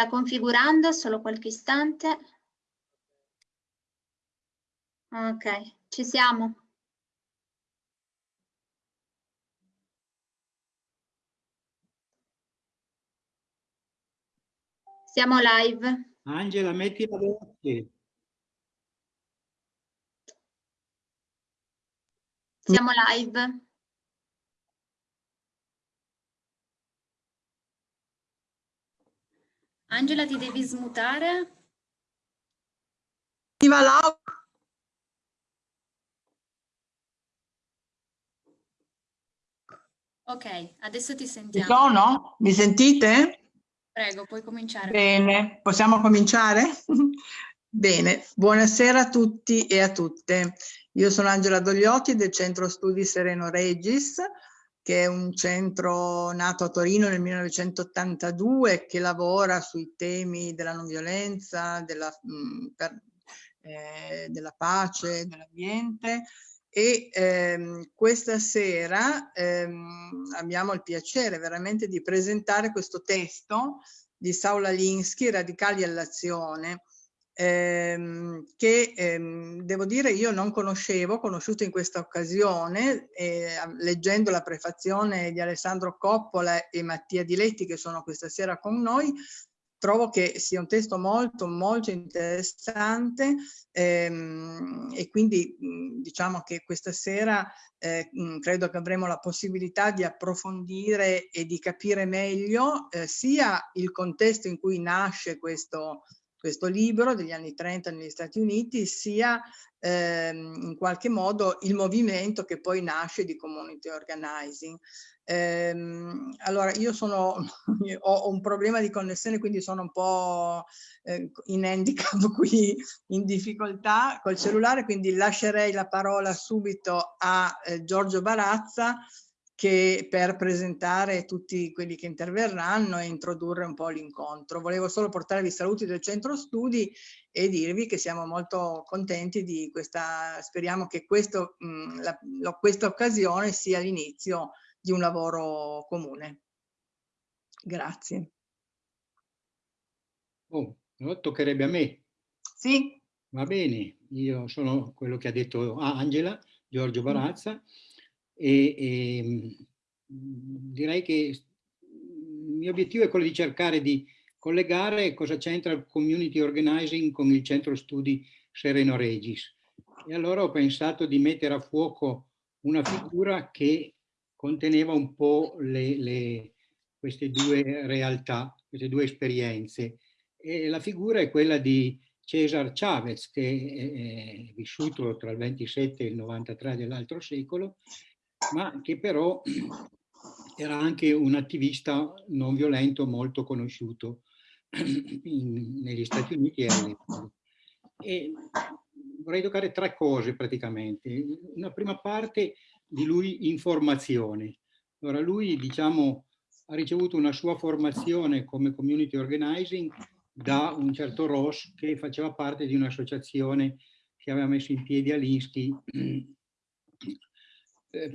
sta configurando, solo qualche istante. Ok, ci siamo. Siamo live. Angela, metti la voce. Siamo live. Angela, ti devi smutare. Viva Laura! Ok, adesso ti Ci sentiamo. sono? Mi sentite? Prego, puoi cominciare. Bene, possiamo cominciare? Bene, buonasera a tutti e a tutte. Io sono Angela Dogliotti del Centro Studi Sereno Regis, che è un centro nato a Torino nel 1982 che lavora sui temi della non violenza, della, mh, per, eh, della pace, dell'ambiente. E ehm, questa sera ehm, abbiamo il piacere veramente di presentare questo testo di Saula Linsky, Radicali all'azione, ehm, che ehm, devo dire io non conoscevo, conosciuto in questa occasione, eh, leggendo la prefazione di Alessandro Coppola e Mattia Diletti che sono questa sera con noi, trovo che sia un testo molto molto interessante ehm, e quindi diciamo che questa sera eh, credo che avremo la possibilità di approfondire e di capire meglio eh, sia il contesto in cui nasce questo, questo libro degli anni 30 negli Stati Uniti, sia ehm, in qualche modo il movimento che poi nasce di community organizing. Ehm, allora io sono, ho un problema di connessione quindi sono un po' eh, in handicap qui in difficoltà col cellulare quindi lascerei la parola subito a eh, Giorgio Barazza che per presentare tutti quelli che interverranno e introdurre un po' l'incontro. Volevo solo portarvi i saluti del centro studi e dirvi che siamo molto contenti di questa, speriamo che questo, mh, la, la, questa occasione sia l'inizio di un lavoro comune. Grazie. Oh, toccherebbe a me. Sì. Va bene, io sono quello che ha detto Angela, Giorgio Barazza, mm. E, e direi che il mio obiettivo è quello di cercare di collegare cosa c'entra il community organizing con il centro studi Sereno Regis. E allora ho pensato di mettere a fuoco una figura che conteneva un po' le, le, queste due realtà, queste due esperienze. E la figura è quella di Cesar Chavez, che è vissuto tra il 27 e il 93 dell'altro secolo, ma che però era anche un attivista non violento molto conosciuto in, negli Stati Uniti e all'estero. E vorrei toccare tre cose praticamente. Una prima parte di lui informazione. Allora lui, diciamo, ha ricevuto una sua formazione come community organizing da un certo Ross che faceva parte di un'associazione che aveva messo in piedi Alinsky eh,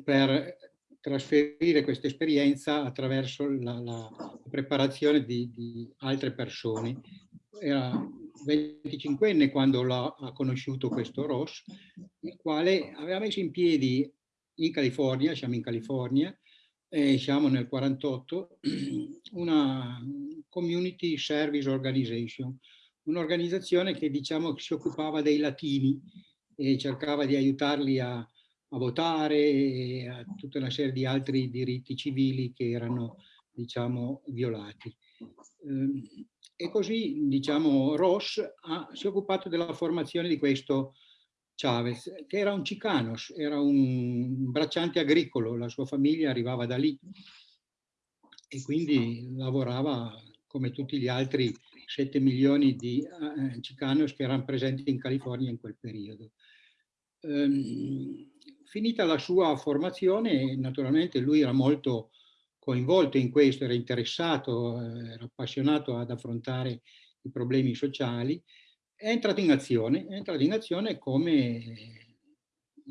per trasferire questa esperienza attraverso la, la preparazione di, di, altre persone. Era 25enne quando ha conosciuto questo Ross, il quale aveva messo in piedi in California, siamo in California, e siamo nel 48, una Community Service Organization, un'organizzazione che diciamo si occupava dei latini e cercava di aiutarli a, a votare e a tutta una serie di altri diritti civili che erano diciamo violati. Ehm, e così diciamo Ross ha, si è occupato della formazione di questo Chavez, che era un cicanos, era un bracciante agricolo, la sua famiglia arrivava da lì e quindi lavorava come tutti gli altri 7 milioni di eh, cicanos che erano presenti in California in quel periodo. Ehm, finita la sua formazione, naturalmente lui era molto coinvolto in questo, era interessato, eh, era appassionato ad affrontare i problemi sociali è entrato in azione, è entrato in azione come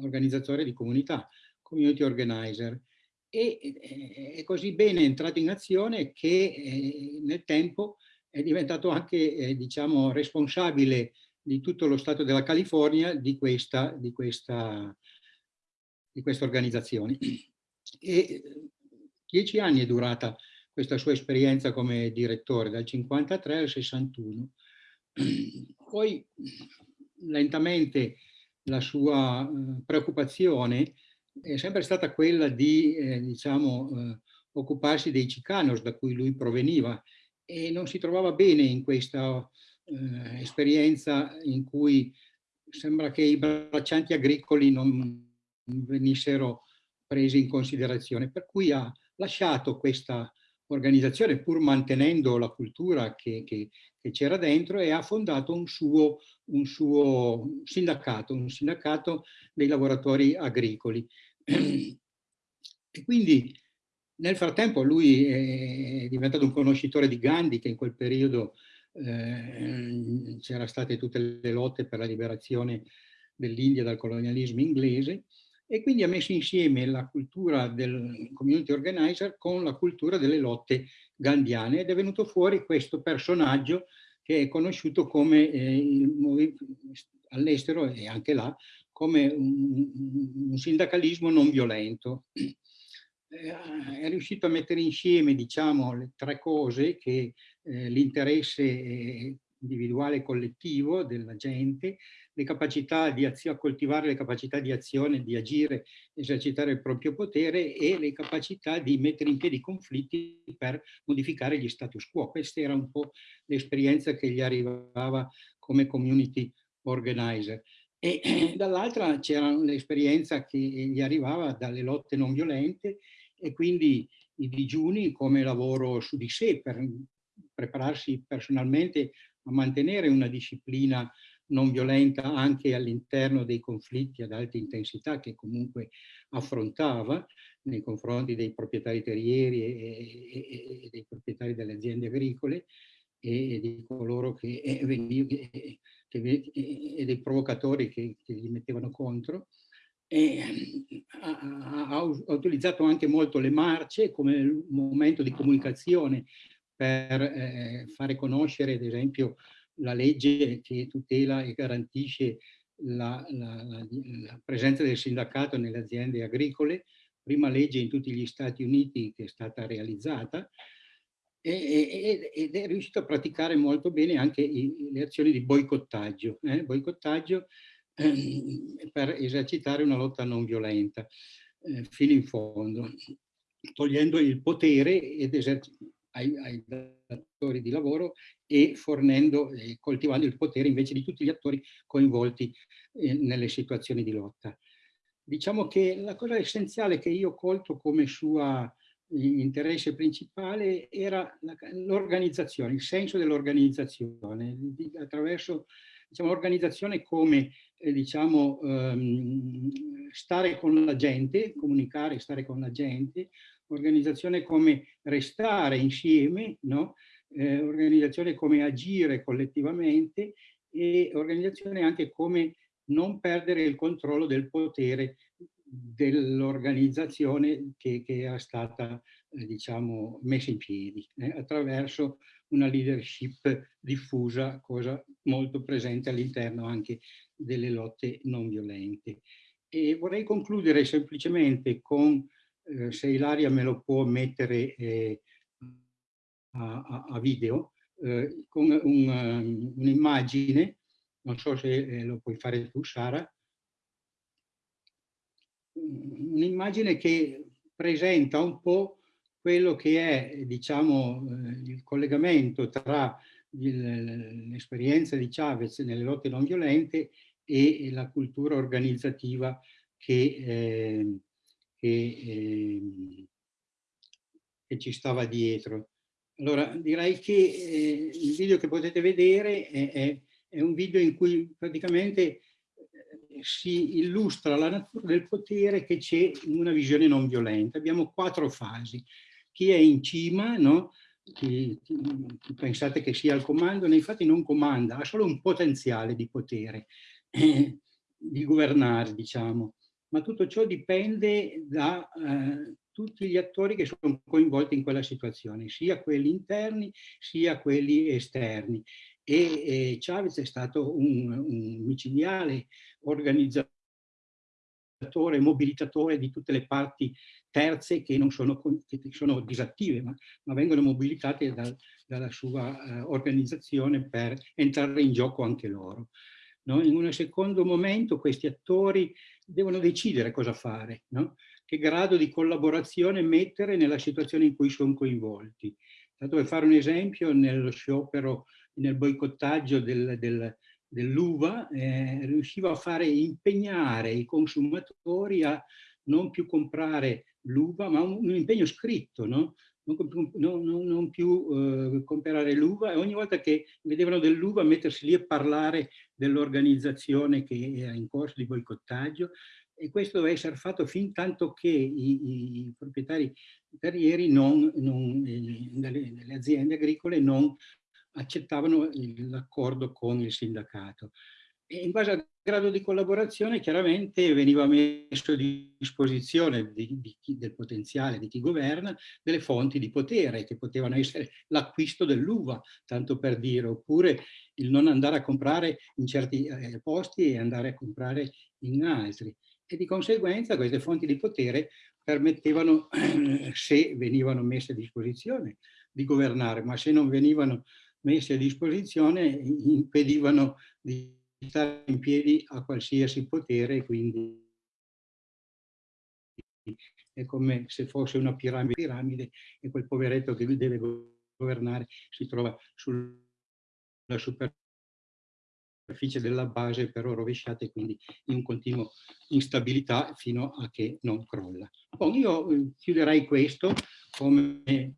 organizzatore di comunità, community organizer. E è così bene entrato in azione che nel tempo è diventato anche, eh, diciamo, responsabile di tutto lo Stato della California di questa, di questa, di questa organizzazione. E dieci anni è durata questa sua esperienza come direttore, dal 53 al 61. Poi lentamente la sua eh, preoccupazione è sempre stata quella di eh, diciamo, eh, occuparsi dei Chicanos da cui lui proveniva e non si trovava bene in questa eh, esperienza in cui sembra che i braccianti agricoli non venissero presi in considerazione, per cui ha lasciato questa organizzazione pur mantenendo la cultura che, c'era dentro e ha fondato un suo, un suo sindacato, un sindacato dei lavoratori agricoli. E quindi nel frattempo lui è diventato un conoscitore di Gandhi che in quel periodo eh, c'erano state tutte le lotte per la liberazione dell'India dal colonialismo inglese e quindi ha messo insieme la cultura del community organizer con la cultura delle lotte gandiane ed è venuto fuori questo personaggio che è conosciuto come eh, all'estero e anche là come un, un, sindacalismo non violento. Eh, è riuscito a mettere insieme diciamo, le tre cose che eh, l'interesse eh, individuale e collettivo della gente, le capacità di azione, coltivare le capacità di azione, di agire, esercitare il proprio potere e le capacità di mettere in piedi conflitti per modificare gli status quo. Questa era un po' l'esperienza che gli arrivava come community organizer. E dall'altra c'era l'esperienza che gli arrivava dalle lotte non violente e quindi i digiuni come lavoro su di sé per prepararsi personalmente a mantenere una disciplina non violenta anche all'interno dei conflitti ad alta intensità che comunque affrontava nei confronti dei proprietari terrieri e, e, e dei proprietari delle aziende agricole e di coloro che, che, che e dei provocatori che, che gli mettevano contro. E ha, ha, ha, utilizzato anche molto le marce come momento di comunicazione per eh, fare conoscere, ad esempio, la legge che tutela e garantisce la, la, la, la, presenza del sindacato nelle aziende agricole, prima legge in tutti gli Stati Uniti che è stata realizzata, ed è riuscito a praticare molto bene anche le azioni di boicottaggio, eh? boicottaggio eh, per esercitare una lotta non violenta eh, fino in fondo, togliendo il potere ed esercitando ai, ai datori di lavoro e fornendo e coltivando il potere invece di tutti gli attori coinvolti eh, nelle situazioni di lotta. Diciamo che la cosa essenziale che io ho colto come sua eh, interesse principale era l'organizzazione, il senso dell'organizzazione, attraverso diciamo, l'organizzazione come eh, diciamo, ehm, stare con la gente, comunicare, stare con la gente, organizzazione come restare insieme, no? eh, organizzazione come agire collettivamente e organizzazione anche come non perdere il controllo del potere dell'organizzazione che, che, era stata eh, diciamo, messa in piedi eh, attraverso una leadership diffusa, cosa molto presente all'interno anche delle lotte non violente. E vorrei concludere semplicemente con eh, se Ilaria me lo può mettere eh, a, a, video, eh, con um, un'immagine, un non so se eh, lo puoi fare tu Sara, un'immagine che presenta un po' quello che è diciamo, eh, il collegamento tra l'esperienza di Chavez nelle lotte non violente e la cultura organizzativa che, eh, che, eh, che ci stava dietro. Allora direi che eh, il video che potete vedere è, è, è, un video in cui praticamente eh, si illustra la natura del potere che c'è in una visione non violenta. Abbiamo quattro fasi. Chi è in cima, no? chi, chi, pensate che sia al comando, nei fatti non comanda, ha solo un potenziale di potere, di governare, diciamo ma tutto ciò dipende da, eh, tutti gli attori che sono coinvolti in quella situazione, sia quelli interni sia quelli esterni. E, e Chavez è stato un, un micidiale organizzatore mobilitatore di tutte le parti terze che non sono, che sono disattive, ma, ma vengono mobilitate dal, dalla sua uh, organizzazione per entrare in gioco anche loro. No? In un secondo momento questi attori devono decidere cosa fare, no? che grado di collaborazione mettere nella situazione in cui sono coinvolti. Tanto per fare un esempio, nello sciopero, nel boicottaggio del, del, dell'uva, eh, riusciva a fare impegnare i consumatori a non più comprare l'uva, ma un, un, impegno scritto, no? Non, non, non, più eh, comprare l'uva e ogni volta che vedevano dell'uva mettersi lì a parlare dell'organizzazione che era in corso di boicottaggio e questo deve essere fatto fin tanto che i, i proprietari terrieri non, non, eh, delle, delle aziende agricole non accettavano l'accordo con il sindacato. E in base al grado di collaborazione chiaramente veniva messo a disposizione di, di chi, del potenziale di chi governa delle fonti di potere che potevano essere l'acquisto dell'uva, tanto per dire, oppure il non andare a comprare in certi eh, posti e andare a comprare in altri. E di conseguenza queste fonti di potere permettevano, se venivano messe a disposizione, di governare, ma se non venivano messe a disposizione impedivano di stare in piedi a qualsiasi potere, quindi è come se fosse una piramide, piramide e quel poveretto che deve governare si trova sulla superficie della base però rovesciata e quindi in continuo instabilità fino a che non crolla. Bon, io eh, chiuderei questo come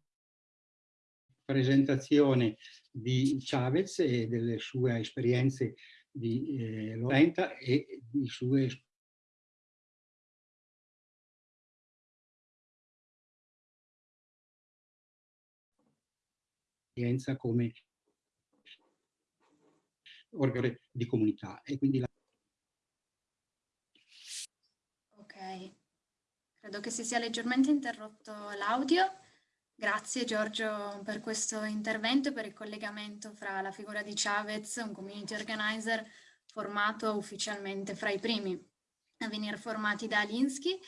presentazione di Chavez e delle sue esperienze di eh, Lorenta e di sue esperienza come organo di comunità e quindi la... ok. Credo che si sia leggermente interrotto l'audio Grazie Giorgio per questo intervento e per il collegamento fra la figura di Chavez, un community organizer formato ufficialmente fra i primi a venire formati da Alinsky.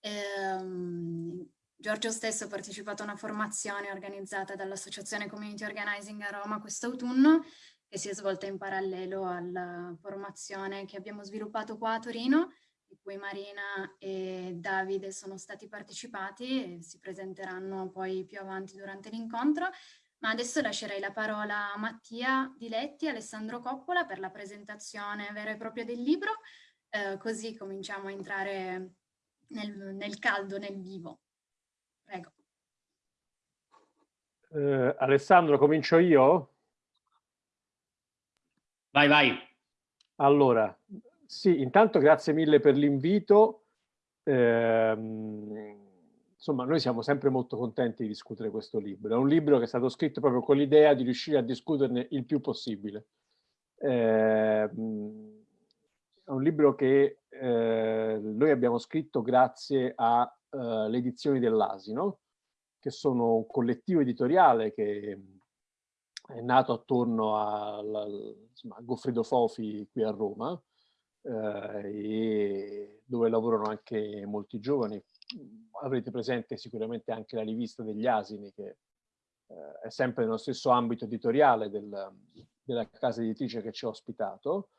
Ehm, Giorgio stesso ha partecipato a una formazione organizzata dall'Associazione Community Organizing a Roma quest'autunno che si è svolta in parallelo alla formazione che abbiamo sviluppato qua a Torino di cui Marina e Davide sono stati partecipati e si presenteranno poi più avanti durante l'incontro. Ma adesso lascerei la parola a Mattia Diletti e Alessandro Coppola per la presentazione vera e propria del libro, eh, così cominciamo a entrare nel, nel caldo, nel vivo. Prego. Eh, Alessandro, comincio io? Vai, vai. Allora, sì, intanto grazie mille per l'invito. Eh, insomma, noi siamo sempre molto contenti di discutere questo libro. È un libro che è stato scritto proprio con l'idea di riuscire a discuterne il più possibile. Eh, è un libro che eh, noi abbiamo scritto grazie alle eh, edizioni dell'Asino, che sono un collettivo editoriale che è nato attorno insomma, a Goffredo Fofi qui a Roma, e dove lavorano anche molti giovani. Avrete presente sicuramente anche la rivista degli asini che eh, è sempre nello stesso ambito editoriale del, della casa editrice che ci ha ospitato.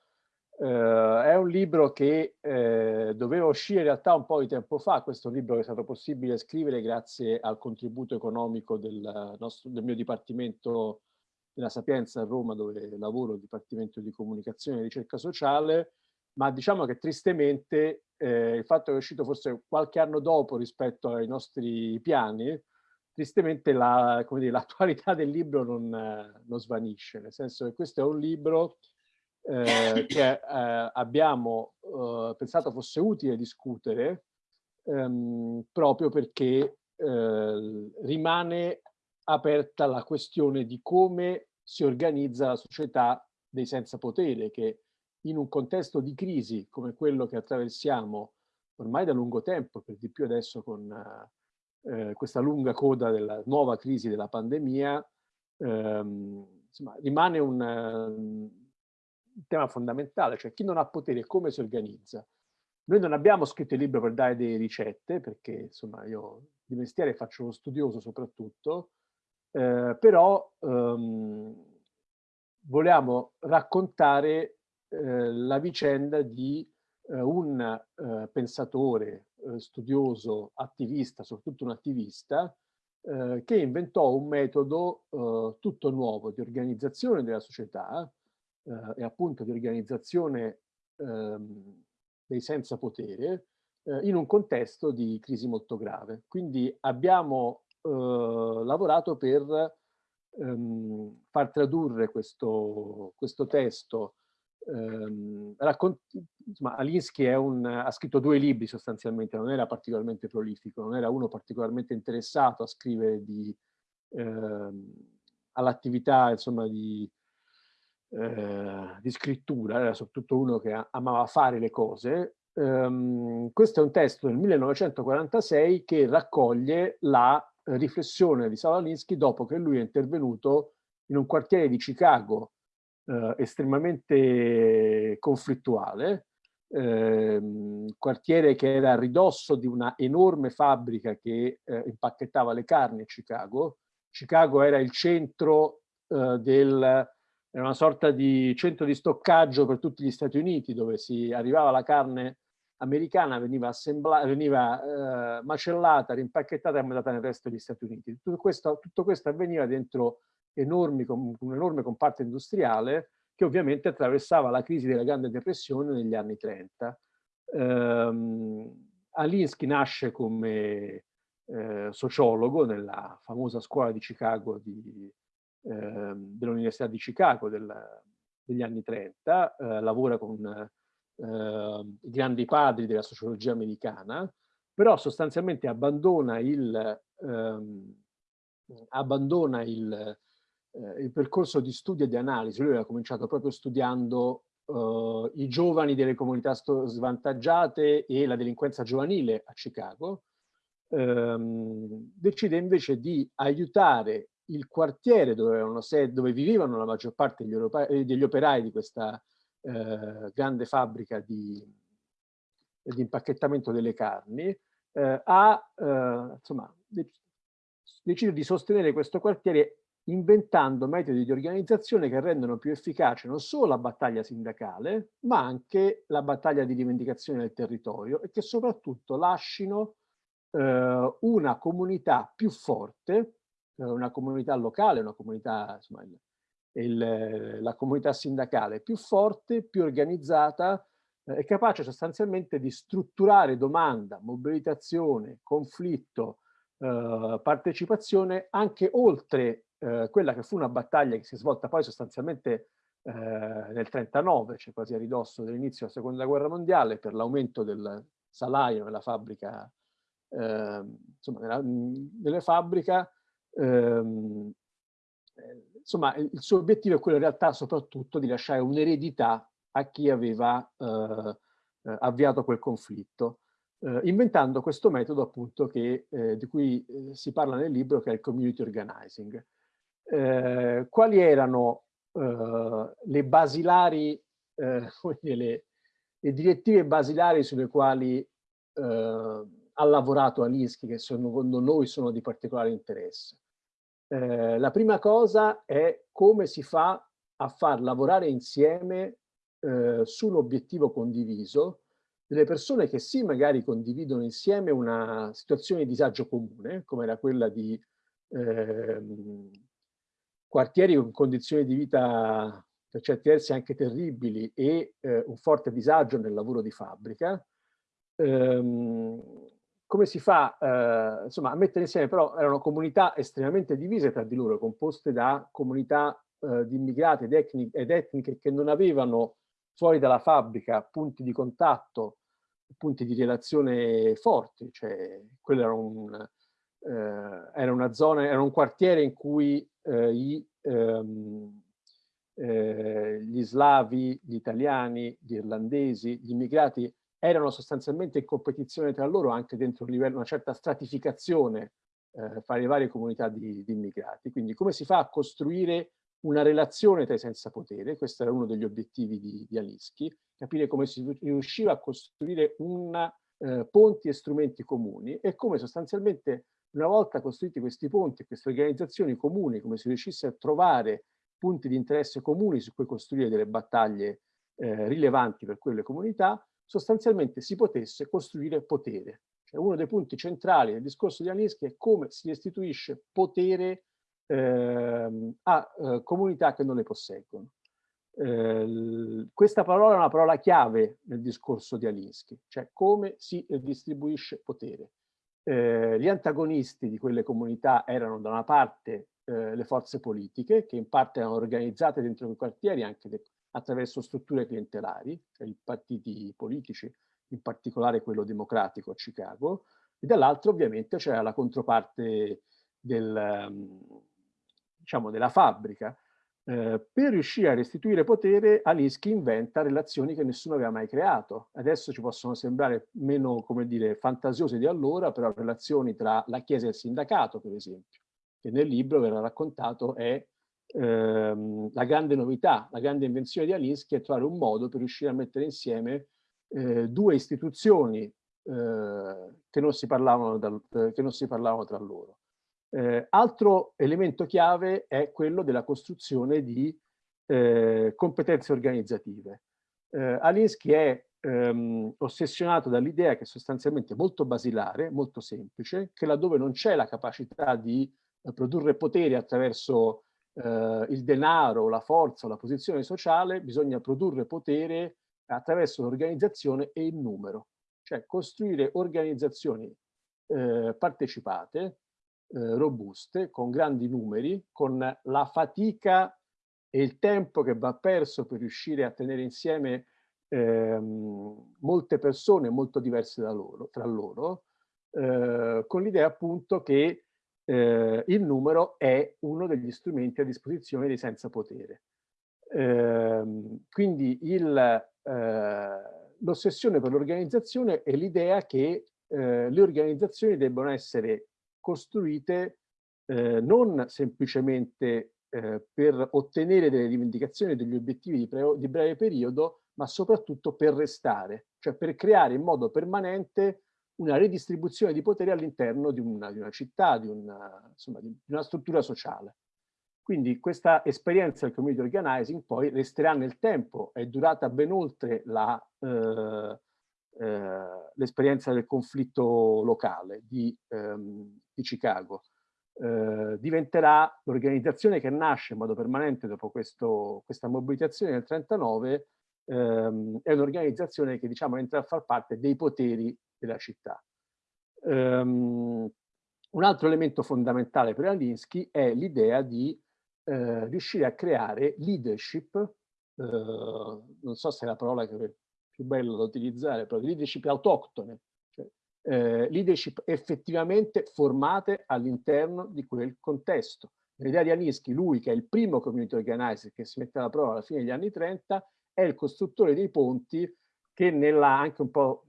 Uh, è un libro che uh, doveva uscire in realtà un po' di tempo fa, questo libro che è stato possibile scrivere grazie al contributo economico del, nostro, del mio dipartimento della Sapienza a Roma dove lavoro, Dipartimento di Comunicazione e Ricerca Sociale, ma diciamo che tristemente eh, il fatto che è uscito forse qualche anno dopo rispetto ai nostri piani, tristemente l'attualità la, del libro non, non, svanisce, nel senso che questo è un libro eh, che eh, abbiamo eh, pensato fosse utile discutere ehm, proprio perché eh, rimane aperta la questione di come si organizza la società dei senza potere, che in un contesto di crisi come quello che attraversiamo ormai da lungo tempo, per di più adesso con, eh, questa lunga coda della nuova crisi della pandemia, ehm, insomma, rimane un, un, tema fondamentale, cioè chi non ha potere come si organizza. Noi non abbiamo scritto il libro per dare delle ricette, perché insomma io di mestiere faccio lo studioso soprattutto, eh, però ehm, vogliamo raccontare la vicenda di eh, un eh, pensatore, eh, studioso, attivista, soprattutto un attivista, eh, che inventò un metodo eh, tutto nuovo di organizzazione della società e appunto di organizzazione ehm, dei senza potere in un contesto di crisi molto grave. Quindi abbiamo lavorato per ehm, far tradurre questo, questo testo. Ehm, insomma, Alinsky un, ha scritto due libri sostanzialmente, non era particolarmente prolifico, non era uno particolarmente interessato a scrivere ehm, all'attività insomma di, eh, di scrittura, era soprattutto uno che amava fare le cose. Um, questo è un testo del 1946 che raccoglie la riflessione di Salalinsky dopo che lui è intervenuto in un quartiere di Chicago eh, estremamente conflittuale, eh, quartiere che era a ridosso di una enorme fabbrica che eh, impacchettava le carni a Chicago. Chicago era il centro eh, del, era una sorta di centro di stoccaggio per tutti gli Stati Uniti dove si arrivava la carne americana veniva, veniva eh, macellata, rimpacchettata e mandata nel resto degli Stati Uniti. Tutto questo, tutto questo avveniva dentro enormi, un enorme comparto industriale che ovviamente attraversava la crisi della Grande Depressione negli anni 30. Um, Alinsky nasce come eh, sociologo nella famosa scuola di Chicago di, eh, dell'Università di Chicago del, degli anni 30, eh, lavora con eh, i grandi padri della sociologia americana, però sostanzialmente abbandona il, ehm, abbandona il, eh, il, percorso di studio e di analisi. Lui aveva cominciato proprio studiando eh, i giovani delle comunità svantaggiate e la delinquenza giovanile a Chicago. Ehm, decide invece di aiutare il quartiere dove, dove, vivevano la maggior parte degli, operai, degli operai di questa eh, grande fabbrica di, di, impacchettamento delle carni, eh, ha, eh, insomma, decide di sostenere questo quartiere inventando metodi di organizzazione che rendono più efficace non solo la battaglia sindacale, ma anche la battaglia di rivendicazione del territorio e che soprattutto lasciano eh, una comunità più forte, eh, una comunità locale, una comunità, insomma, il, la comunità sindacale più forte, più organizzata eh, e capace sostanzialmente di strutturare domanda, mobilitazione, conflitto, eh, partecipazione anche oltre eh, quella che fu una battaglia che si è svolta poi sostanzialmente eh, nel 39, cioè quasi a ridosso dell'inizio della seconda guerra mondiale, per l'aumento del salario nella fabbrica, ehm, insomma, nella, nelle fabbrica, ehm, eh, insomma, il suo obiettivo è quello in realtà soprattutto di lasciare un'eredità a chi aveva eh, eh, avviato quel conflitto, eh, inventando questo metodo appunto che, eh, di cui eh, si parla nel libro, che è il community organizing. Quali erano le basilari, le, le, direttive basilari sulle quali ha lavorato Alinsky, che secondo noi sono di particolare interesse? Eh, la prima cosa è come si fa a far lavorare insieme eh, su un obiettivo condiviso delle persone che sì magari condividono insieme una situazione di disagio comune, come era quella di eh, quartieri con condizioni di vita per certi versi anche terribili e eh, un forte disagio nel lavoro di fabbrica, ehm, come si fa eh, insomma, a mettere insieme, però erano comunità estremamente divise tra di loro, composte da comunità eh, di immigrati ed, ed etniche che non avevano fuori dalla fabbrica punti di contatto, punti di relazione forti, cioè quello era, un, eh, era una zona, era un quartiere in cui eh, i, ehm, eh, gli slavi, gli italiani, gli irlandesi, gli immigrati erano sostanzialmente in competizione tra loro anche dentro un livello, una certa stratificazione eh, fra le varie comunità di, di, immigrati. Quindi come si fa a costruire una relazione tra i senza potere, questo era uno degli obiettivi di, di Alinsky, capire come si riusciva a costruire una, eh, ponti e strumenti comuni e come sostanzialmente una volta costruiti questi ponti, queste organizzazioni comuni, come si riuscisse a trovare punti di interesse comuni su cui costruire delle battaglie eh, rilevanti per quelle comunità, sostanzialmente si potesse costruire potere. Cioè, uno dei punti centrali del discorso di Alinsky è come si restituisce potere eh, a eh, comunità che non le posseggono. Eh, questa parola è una parola chiave nel discorso di Alinsky, cioè come si distribuisce potere. Eh, gli antagonisti di quelle comunità erano da una parte eh, le forze politiche, che in parte erano organizzate dentro i quartieri anche attraverso strutture clientelari, cioè i partiti politici, in particolare quello democratico a Chicago, e dall'altro ovviamente c'era la controparte del, um, diciamo, della fabbrica. Eh, per riuscire a restituire potere, Alinsky inventa relazioni che nessuno aveva mai creato. Adesso ci possono sembrare meno, come dire, fantasiose di allora, però relazioni tra la Chiesa e il sindacato, per esempio, che nel libro verrà raccontato è ehm, la grande novità, la grande invenzione di Alinsky è trovare un modo per riuscire a mettere insieme eh, due istituzioni eh, che, non da, che non si parlavano tra loro. Eh, altro elemento chiave è quello della costruzione di eh, competenze organizzative. Eh, Alinsky è ehm, ossessionato dall'idea che è sostanzialmente molto basilare, molto semplice, che laddove non c'è la capacità di eh, produrre potere attraverso eh, il denaro, la forza, la posizione sociale, bisogna produrre potere attraverso l'organizzazione e il numero, cioè costruire organizzazioni eh, partecipate eh, robuste, con grandi numeri, con la fatica e il tempo che va perso per riuscire a tenere insieme ehm, molte persone molto diverse loro, tra loro, eh, con l'idea appunto che eh, il numero è uno degli strumenti a disposizione dei senza potere. Eh, quindi eh, l'ossessione per l'organizzazione è l'idea che eh, le organizzazioni debbano essere costruite eh, non semplicemente eh, per ottenere delle rivendicazioni, degli obiettivi di, di, breve periodo, ma soprattutto per restare, cioè per creare in modo permanente una redistribuzione di potere all'interno di, di una, città, di una, insomma, di una struttura sociale. Quindi questa esperienza del community organizing poi resterà nel tempo, è durata ben oltre eh, eh, l'esperienza del conflitto locale di, ehm, di Chicago. Eh, diventerà l'organizzazione che nasce in modo permanente dopo questo, questa mobilitazione nel 1939, ehm, è un'organizzazione che diciamo entra a far parte dei poteri della città. Um, un altro elemento fondamentale per Alinsky è l'idea di eh, riuscire a creare leadership, eh, non so se è la parola che più bella da utilizzare, però leadership autoctone, eh, leadership effettivamente formate all'interno di quel contesto. L'idea di Aninsky, lui che è il primo community organizer che si mette alla prova alla fine degli anni 30, è il costruttore dei ponti che nella, anche un po'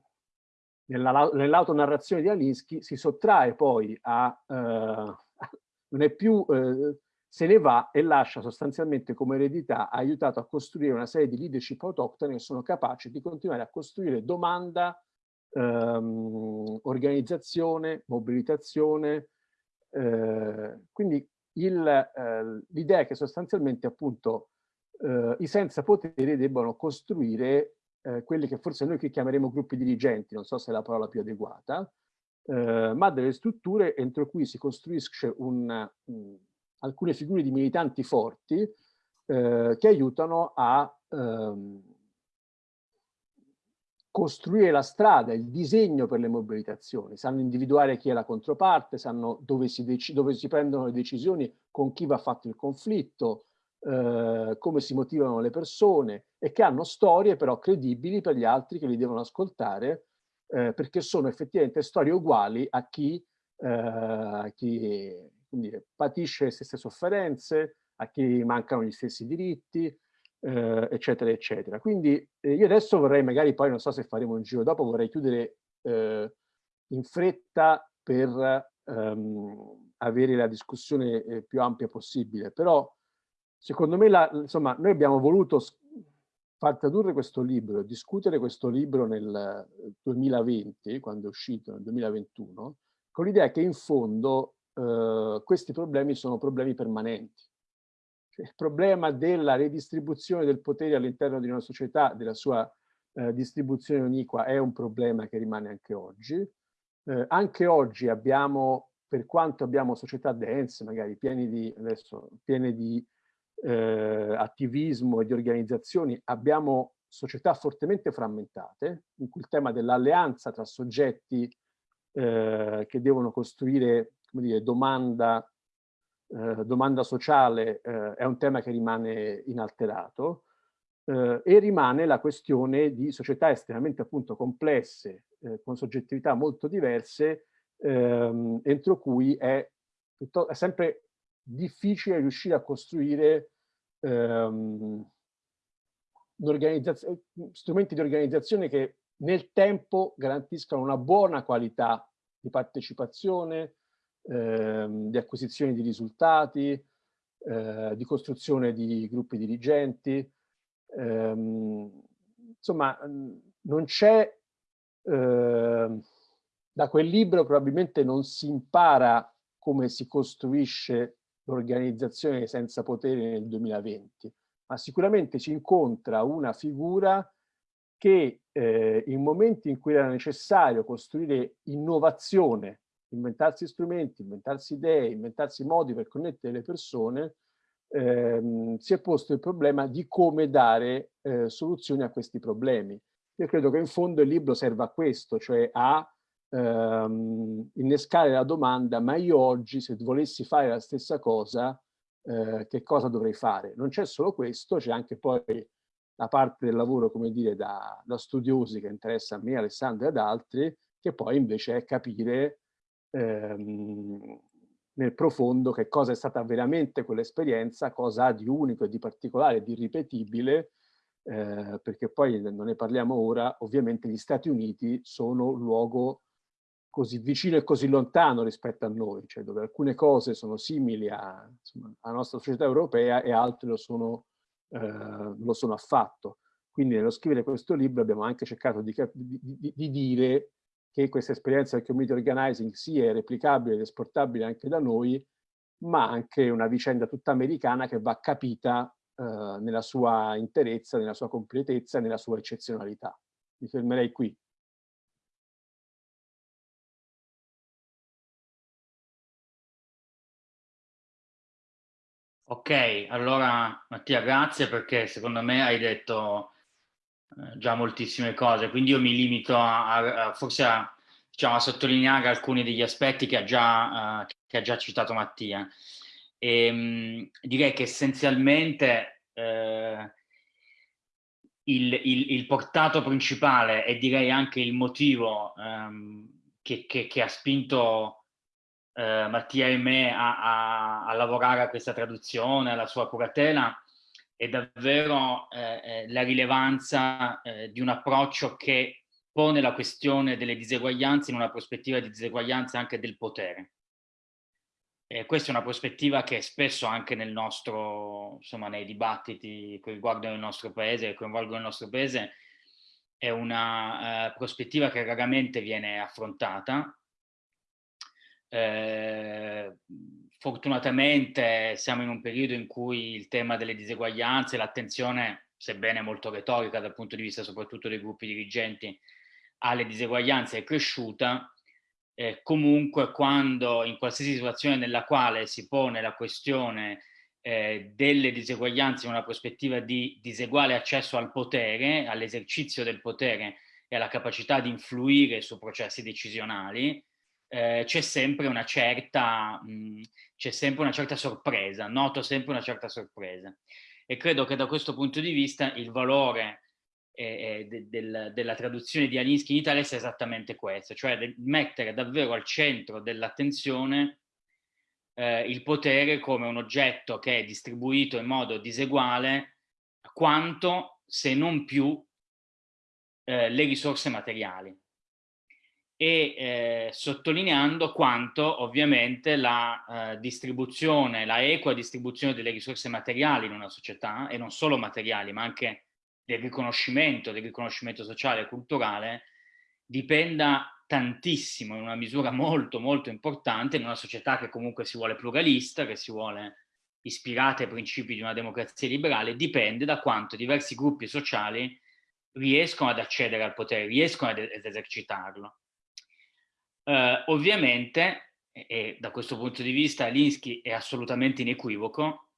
nell'autonarrazione di Alinsky si sottrae poi a, eh, non è più, eh, se ne va e lascia sostanzialmente come eredità, ha aiutato a costruire una serie di leadership autoctone che sono capaci di continuare a costruire domanda, ehm, organizzazione, mobilitazione. Eh, quindi eh, l'idea è che sostanzialmente appunto eh, i senza potere debbano costruire eh, quelli che forse noi chiameremo gruppi dirigenti, non so se è la parola più adeguata, eh, ma delle strutture entro cui si costruisce un, un, alcune figure di militanti forti eh, che aiutano a ehm, costruire la strada, il disegno per le mobilitazioni, sanno individuare chi è la controparte, sanno dove si, dove si prendono le decisioni, con chi va fatto il conflitto, eh, come si motivano le persone e che hanno storie però credibili per gli altri che li devono ascoltare eh, perché sono effettivamente storie uguali a chi, eh, chi dire, patisce le stesse sofferenze, a chi mancano gli stessi diritti, eh, eccetera, eccetera. Quindi eh, io adesso vorrei magari poi, non so se faremo un giro dopo, vorrei chiudere eh, in fretta per ehm, avere la discussione eh, più ampia possibile, però secondo me la, insomma, noi abbiamo voluto far tradurre questo libro, discutere questo libro nel 2020, quando è uscito nel 2021, con l'idea che in fondo eh, questi problemi sono problemi permanenti il problema della redistribuzione del potere all'interno di una società, della sua eh, distribuzione uniqua, è un problema che rimane anche oggi. Eh, anche oggi abbiamo, per quanto abbiamo società dense, magari piene di, adesso, piene di attivismo e di organizzazioni, abbiamo società fortemente frammentate, in cui il tema dell'alleanza tra soggetti eh, che devono costruire come dire, domanda eh, domanda sociale eh, è un tema che rimane inalterato eh, e rimane la questione di società estremamente appunto complesse, eh, con soggettività molto diverse, ehm, entro cui è, è, sempre difficile riuscire a costruire ehm, strumenti di organizzazione che nel tempo garantiscano una buona qualità di partecipazione, ehm, di acquisizione di risultati, eh, di costruzione di gruppi dirigenti. Ehm, insomma, non c'è, eh, da quel libro probabilmente non si impara come si costruisce l'organizzazione senza potere nel 2020, ma sicuramente si incontra una figura che eh, in momenti in cui era necessario costruire innovazione inventarsi strumenti, inventarsi idee, inventarsi modi per connettere le persone, ehm, si è posto il problema di come dare eh, soluzioni a questi problemi. Io credo che in fondo il libro serva a questo, cioè a ehm, innescare la domanda, ma io oggi se volessi fare la stessa cosa, eh, che cosa dovrei fare? Non c'è solo questo, c'è anche poi la parte del lavoro, come dire, da, da studiosi che interessa a me, Alessandro e ad altri, che poi invece è capire ehm, nel profondo che cosa è stata veramente quell'esperienza, cosa ha di unico e di particolare, di irripetibile, eh, perché poi non ne parliamo ora, ovviamente gli Stati Uniti sono un luogo così vicino e così lontano rispetto a noi, cioè dove alcune cose sono simili a, insomma, alla nostra società europea e altre lo sono, eh, lo sono affatto. Quindi nello scrivere questo libro abbiamo anche cercato di, di, di, di dire che questa esperienza del community organizing sia replicabile ed esportabile anche da noi, ma anche una vicenda tutta americana che va capita eh, nella sua interezza, nella sua completezza, nella sua eccezionalità. Mi fermerei qui. Ok, allora Mattia grazie perché secondo me hai detto eh, già moltissime cose, quindi io mi limito a, a forse a, diciamo, a, sottolineare alcuni degli aspetti che ha già, uh, che ha già citato Mattia. E, ehm, mh, direi che essenzialmente eh, il, il, il, portato principale e direi anche il motivo um, che, che, che, ha spinto uh, Mattia e me a, a, a lavorare a questa traduzione, alla sua curatela, è davvero eh, eh, la rilevanza eh, di un approccio che pone la questione delle diseguaglianze in una prospettiva di diseguaglianza anche del potere. E questa è una prospettiva che spesso anche nel nostro, insomma, nei dibattiti che riguardano il nostro paese, che coinvolgono il nostro paese, è una uh, prospettiva che raramente viene affrontata. Eh, fortunatamente siamo in un periodo in cui il tema delle diseguaglianze, l'attenzione, sebbene molto retorica dal punto di vista soprattutto dei gruppi dirigenti, alle diseguaglianze è cresciuta, eh, comunque quando in qualsiasi situazione nella quale si pone la questione eh, delle diseguaglianze in una prospettiva di diseguale accesso al potere, all'esercizio del potere e alla capacità di influire su processi decisionali, eh, c'è sempre una certa, c'è sempre una certa sorpresa, noto sempre una certa sorpresa. E credo che da questo punto di vista il valore eh, eh de, del, della traduzione di Alinsky in Italia sia esattamente questo, cioè mettere davvero al centro dell'attenzione eh, il potere come un oggetto che è distribuito in modo diseguale quanto, se non più, eh, le risorse materiali e eh, sottolineando quanto ovviamente la eh, distribuzione, la equa distribuzione delle risorse materiali in una società, e non solo materiali, ma anche del riconoscimento, del riconoscimento sociale e culturale, dipenda tantissimo, in una misura molto molto importante, in una società che comunque si vuole pluralista, che si vuole ispirata ai principi di una democrazia liberale, dipende da quanto diversi gruppi sociali riescono ad accedere al potere, riescono ad, ad esercitarlo. Uh, ovviamente, e, e, da questo punto di vista Alinsky è assolutamente inequivoco,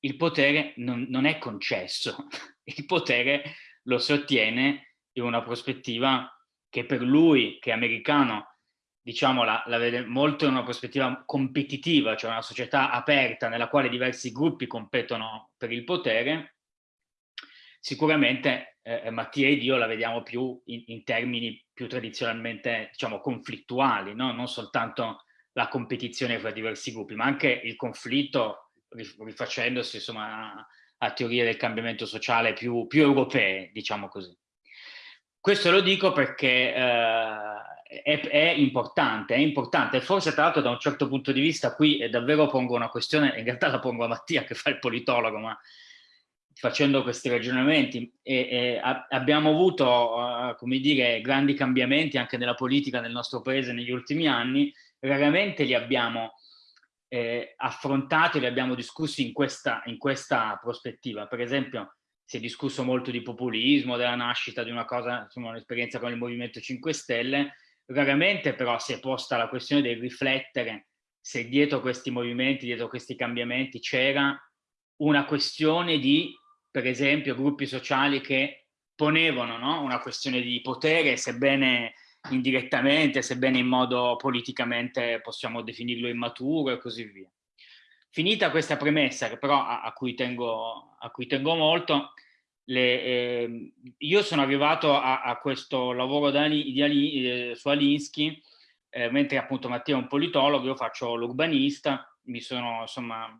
il potere non, non è concesso, il potere lo si ottiene in una prospettiva che per lui, che è americano, diciamo la, la vede molto in una prospettiva competitiva, cioè una società aperta nella quale diversi gruppi competono per il potere, Sicuramente eh, Mattia ed io la vediamo più in, in termini più tradizionalmente diciamo, conflittuali, no? non soltanto la competizione fra diversi gruppi, ma anche il conflitto rifacendosi insomma, a, a teorie del cambiamento sociale più, più, europee, diciamo così. Questo lo dico perché eh, è, è, importante, è importante, forse tra l'altro da un certo punto di vista qui davvero pongo una questione, in realtà la pongo a Mattia che fa il politologo, ma facendo questi ragionamenti e, e abbiamo avuto, uh, come dire, grandi cambiamenti anche nella politica nel nostro paese negli ultimi anni, raramente li abbiamo eh, affrontati, li abbiamo discussi in questa, in questa prospettiva. Per esempio si è discusso molto di populismo, della nascita di una cosa, insomma un'esperienza con il Movimento 5 Stelle, raramente però si è posta la questione di riflettere se dietro questi movimenti, dietro questi cambiamenti c'era una questione di per esempio gruppi sociali che ponevano no? una questione di potere, sebbene indirettamente, sebbene in modo politicamente possiamo definirlo immaturo e così via. Finita questa premessa, che però a, a, cui, tengo, a cui, tengo, molto, le, eh, io sono arrivato a, a questo lavoro di, di, eh, su Alinsky, eh, mentre appunto Mattia è un politologo, io faccio l'urbanista, mi sono insomma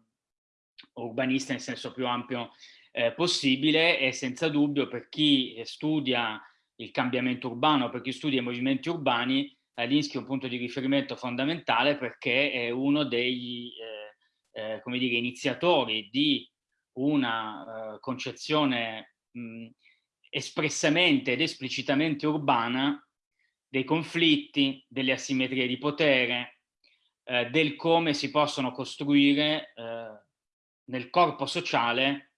urbanista nel senso più ampio eh, possibile e senza dubbio per chi studia il cambiamento urbano, per chi studia i movimenti urbani, Alinsky è un punto di riferimento fondamentale perché è uno degli eh, eh, dire, iniziatori di una eh, concezione mh, espressamente ed esplicitamente urbana dei conflitti, delle asimmetrie di potere, eh, del come si possono costruire eh, nel corpo sociale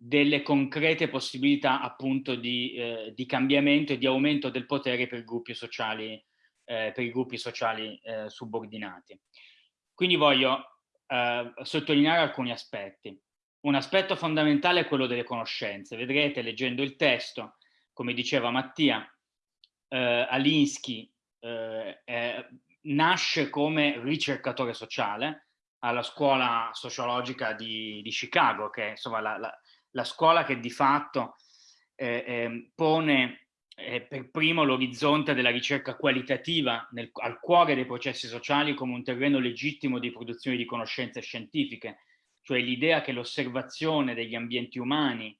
delle concrete possibilità appunto di, eh, di, cambiamento e di aumento del potere per gruppi sociali, eh, per i gruppi sociali eh, subordinati. Quindi voglio eh, sottolineare alcuni aspetti. Un aspetto fondamentale è quello delle conoscenze. Vedrete leggendo il testo, come diceva Mattia, eh, Alinsky eh, nasce come ricercatore sociale alla scuola sociologica di, di Chicago, che è insomma la, la la scuola che di fatto eh, eh, pone eh, per primo l'orizzonte della ricerca qualitativa nel, al cuore dei processi sociali come un terreno legittimo di produzione di conoscenze scientifiche, cioè l'idea che l'osservazione degli ambienti umani,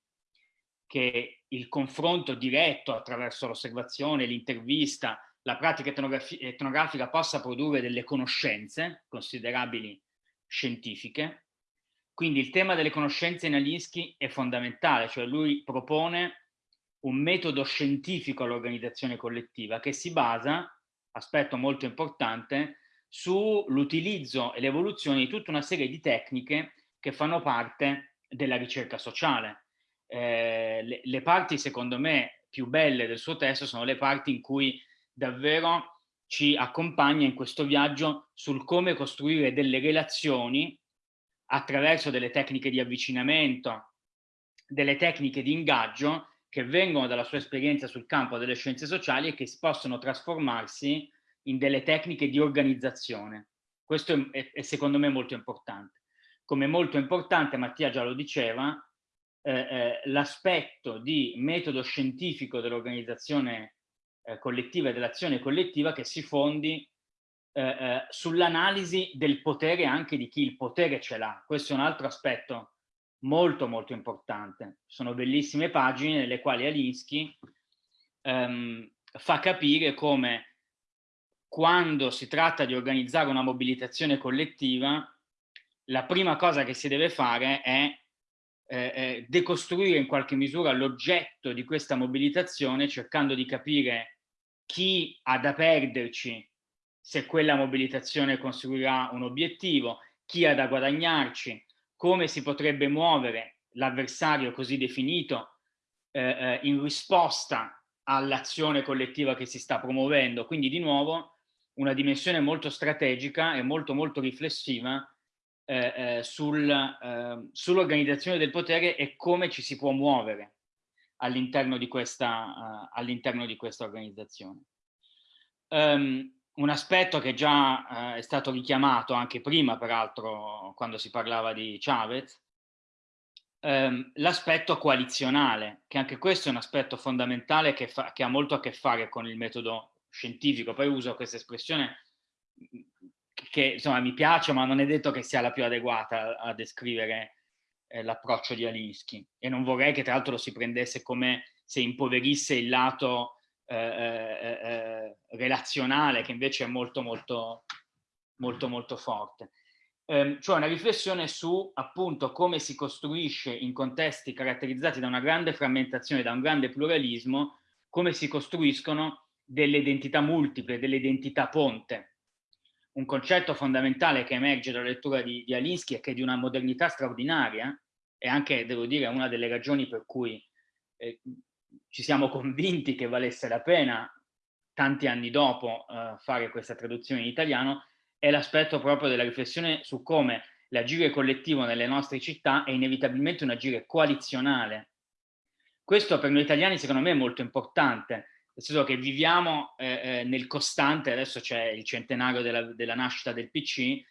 che il confronto diretto attraverso l'osservazione, l'intervista, la pratica etnografica possa produrre delle conoscenze considerabili scientifiche, quindi il tema delle conoscenze in Alinsky è fondamentale, cioè lui propone un metodo scientifico all'organizzazione collettiva che si basa, aspetto molto importante, sull'utilizzo e l'evoluzione di tutta una serie di tecniche che fanno parte della ricerca sociale. Eh, le, le parti, secondo me, più belle del suo testo sono le parti in cui davvero ci accompagna in questo viaggio sul come costruire delle relazioni attraverso delle tecniche di avvicinamento, delle tecniche di ingaggio che vengono dalla sua esperienza sul campo delle scienze sociali e che possono trasformarsi in delle tecniche di organizzazione. Questo è, è secondo me molto importante. Come molto importante, Mattia già lo diceva, eh, eh, l'aspetto di metodo scientifico dell'organizzazione eh, collettiva e dell'azione collettiva che si fondi eh, eh, sull'analisi del potere anche di chi il potere ce l'ha. Questo è un altro aspetto molto molto importante. Sono bellissime pagine nelle quali Alinsky ehm, fa capire come quando si tratta di organizzare una mobilitazione collettiva, la prima cosa che si deve fare è eh, eh, decostruire in qualche misura l'oggetto di questa mobilitazione cercando di capire chi ha da perderci se quella mobilitazione conseguirà un obiettivo, chi ha da guadagnarci, come si potrebbe muovere l'avversario così definito eh, eh, in risposta all'azione collettiva che si sta promuovendo. Quindi di nuovo una dimensione molto strategica e molto molto riflessiva eh, eh, sul, eh, sull'organizzazione del potere e come ci si può muovere all'interno di questa, uh, all'interno di questa organizzazione. Um, un aspetto che già eh, è stato richiamato anche prima, peraltro, quando si parlava di Chavez, ehm, l'aspetto coalizionale, che anche questo è un aspetto fondamentale che, fa, che, ha molto a che fare con il metodo scientifico. Poi uso questa espressione che insomma mi piace, ma non è detto che sia la più adeguata a, a descrivere eh, l'approccio di Alinsky. E non vorrei che tra l'altro lo si prendesse come se impoverisse il lato eh, eh, eh, relazionale che invece è molto molto molto molto forte. Eh, cioè una riflessione su appunto come si costruisce in contesti caratterizzati da una grande frammentazione, da un grande pluralismo, come si costruiscono delle identità multiple, delle identità ponte. Un concetto fondamentale che emerge dalla lettura di, di Alinsky è che è di una modernità straordinaria e anche, devo dire, una delle ragioni per cui eh, ci siamo convinti che valesse la pena tanti anni dopo uh, fare questa traduzione in italiano è l'aspetto proprio della riflessione su come l'agire collettivo nelle nostre città è inevitabilmente un agire coalizionale. Questo per noi italiani secondo me è molto importante, nel senso che viviamo eh, eh, nel costante, adesso c'è il centenario della, della, nascita del PC,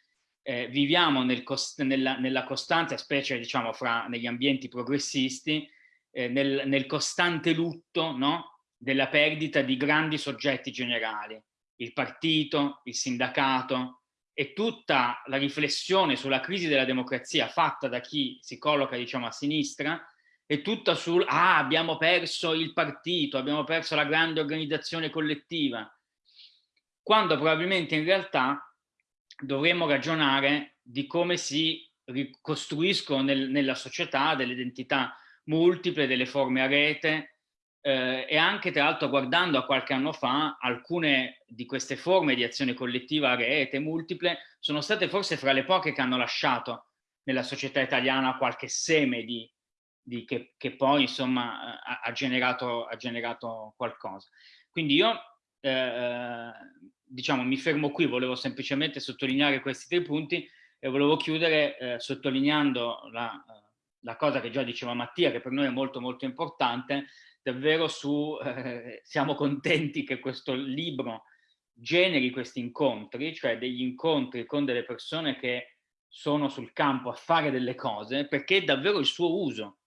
eh, viviamo nel cost nella, nella, costante, specie diciamo fra negli ambienti progressisti, eh, nel, nel, costante lutto no? della perdita di grandi soggetti generali, il partito, il sindacato e tutta la riflessione sulla crisi della democrazia fatta da chi si colloca diciamo a sinistra è tutta sul ah abbiamo perso il partito, abbiamo perso la grande organizzazione collettiva, quando probabilmente in realtà dovremmo ragionare di come si ricostruiscono nel, nella società delle identità multiple delle forme a rete eh, e anche tra l'altro guardando a qualche anno fa alcune di queste forme di azione collettiva a rete multiple sono state forse fra le poche che hanno lasciato nella società italiana qualche seme di, di che, che, poi insomma ha, ha, generato, ha, generato, qualcosa. Quindi io eh, diciamo mi fermo qui, volevo semplicemente sottolineare questi tre punti e volevo chiudere eh, sottolineando la, la cosa che già diceva Mattia, che per noi è molto molto importante, davvero su, eh, siamo contenti che questo libro generi questi incontri, cioè degli incontri con delle persone che sono sul campo a fare delle cose, perché è davvero il suo uso.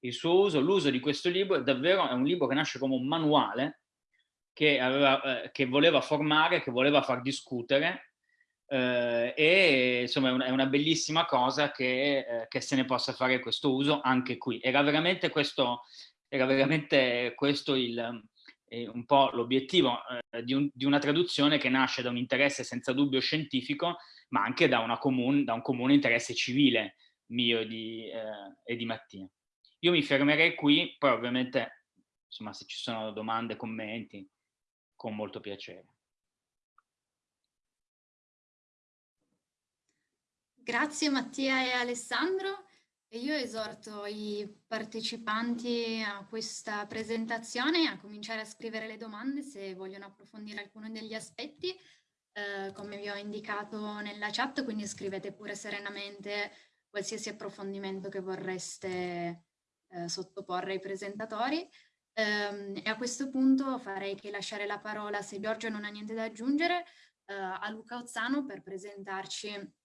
Il suo uso, l'uso di questo libro è davvero è un libro che nasce come un manuale che, aveva, eh, che voleva formare, che voleva far discutere eh, e insomma è una, è una, bellissima cosa che, eh, che, se ne possa fare questo uso anche qui. Era veramente questo, era veramente questo il, eh, un po' l'obiettivo eh, di, un, di, una traduzione che nasce da un interesse senza dubbio scientifico, ma anche da, comun, da un comune interesse civile mio di, eh, e di Mattia. Io mi fermerei qui, poi ovviamente insomma, se ci sono domande, commenti, con molto piacere. Grazie Mattia e Alessandro. io esorto i partecipanti a questa presentazione a cominciare a scrivere le domande se vogliono approfondire alcuno degli aspetti, eh, come vi ho indicato nella chat, quindi scrivete pure serenamente qualsiasi approfondimento che vorreste eh, sottoporre ai presentatori. Eh, e a questo punto farei che lasciare la parola, se Giorgio non ha niente da aggiungere, eh, a Luca Ozzano per presentarci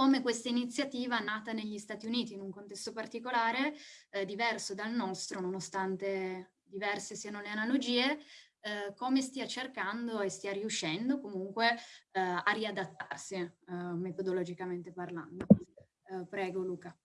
come questa iniziativa nata negli Stati Uniti in un contesto particolare eh, diverso dal nostro, nonostante diverse siano le analogie, eh, come stia cercando e stia riuscendo comunque eh, a riadattarsi eh, metodologicamente parlando. Eh, prego Luca.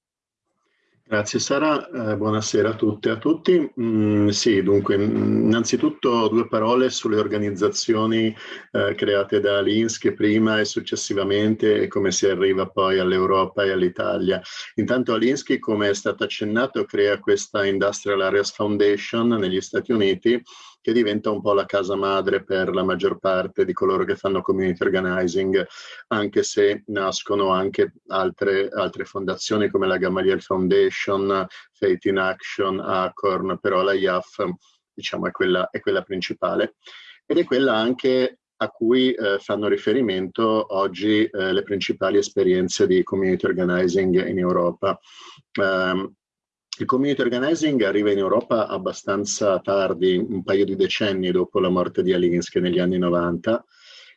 Grazie Sara, eh, buonasera a tutte e a tutti. Mm, sì, dunque, innanzitutto due parole sulle organizzazioni eh, create da Alinsky prima e successivamente e come si arriva poi all'Europa e all'Italia. Intanto Alinsky, come è stato accennato, crea questa Industrial Areas Foundation negli Stati Uniti che diventa un po' la casa madre per la maggior parte di coloro che fanno community organizing, anche se nascono anche altre, altre fondazioni come la Gamaliel Foundation, Faith in Action, Acorn, però la IAF diciamo, è, quella, è quella principale. Ed è quella anche a cui eh, fanno riferimento oggi eh, le principali esperienze di community organizing in Europa. Um, il community organizing arriva in Europa abbastanza tardi, un paio di decenni dopo la morte di Alinsky negli anni 90,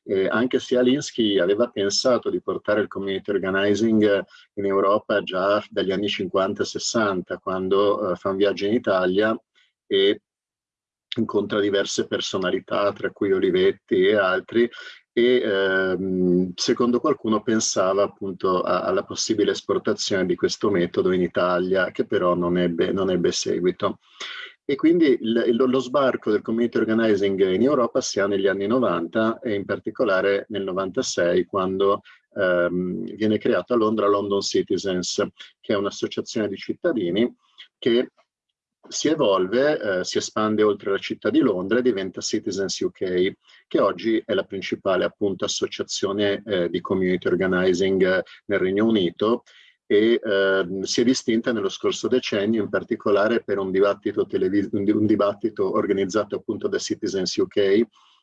eh, anche se Alinsky aveva pensato di portare il community organizing in Europa già dagli anni 50-60, quando eh, fa un viaggio in Italia e incontra diverse personalità, tra cui Olivetti e altri, e ehm, secondo qualcuno pensava appunto a, alla possibile esportazione di questo metodo in Italia, che però non ebbe, non ebbe seguito. E quindi il, lo sbarco del community organizing in Europa si ha negli anni 90 e in particolare nel 96 quando ehm, viene creata a Londra London Citizens, che è un'associazione di cittadini che si evolve, eh, si espande oltre la città di Londra e diventa Citizens UK, che oggi è la principale appunto associazione eh, di community organizing eh, nel Regno Unito e ehm, si è distinta nello scorso decennio in particolare per un dibattito, un dibattito organizzato appunto da Citizens UK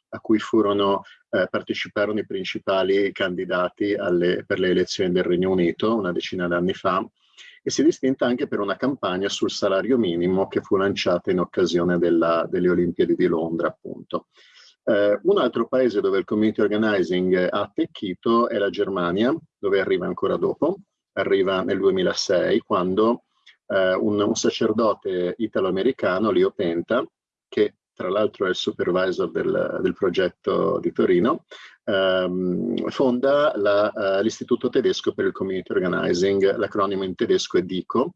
a cui furono, eh, parteciparono i principali candidati alle, per le elezioni del Regno Unito una decina d'anni fa e si è distinta anche per una campagna sul salario minimo che fu lanciata in occasione della, delle Olimpiadi di Londra, appunto. Eh, un altro paese dove il community organizing ha attecchito è la Germania, dove arriva ancora dopo, arriva nel 2006, quando eh, un, un, sacerdote italo-americano, Leo Penta, che tra l'altro è il supervisor del, del progetto di Torino, ehm, fonda uh, l'Istituto tedesco per il Community Organizing, l'acronimo in tedesco è DICO,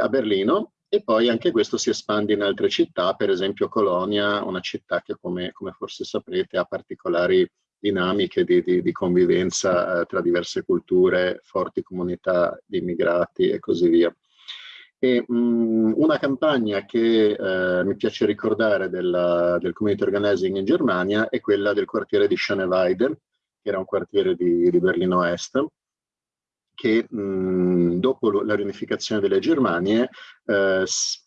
a Berlino, e poi anche questo si espande in altre città, per esempio Colonia, una città che come, come forse saprete ha particolari dinamiche di, di, di convivenza eh, tra diverse culture, forti comunità di immigrati e così via. E, mh, mm, una campagna che eh, mi piace ricordare della, del community organizing in Germania è quella del quartiere di Schöneweide, che era un quartiere di, di Berlino Est, che mh, mm, dopo la riunificazione delle Germanie eh,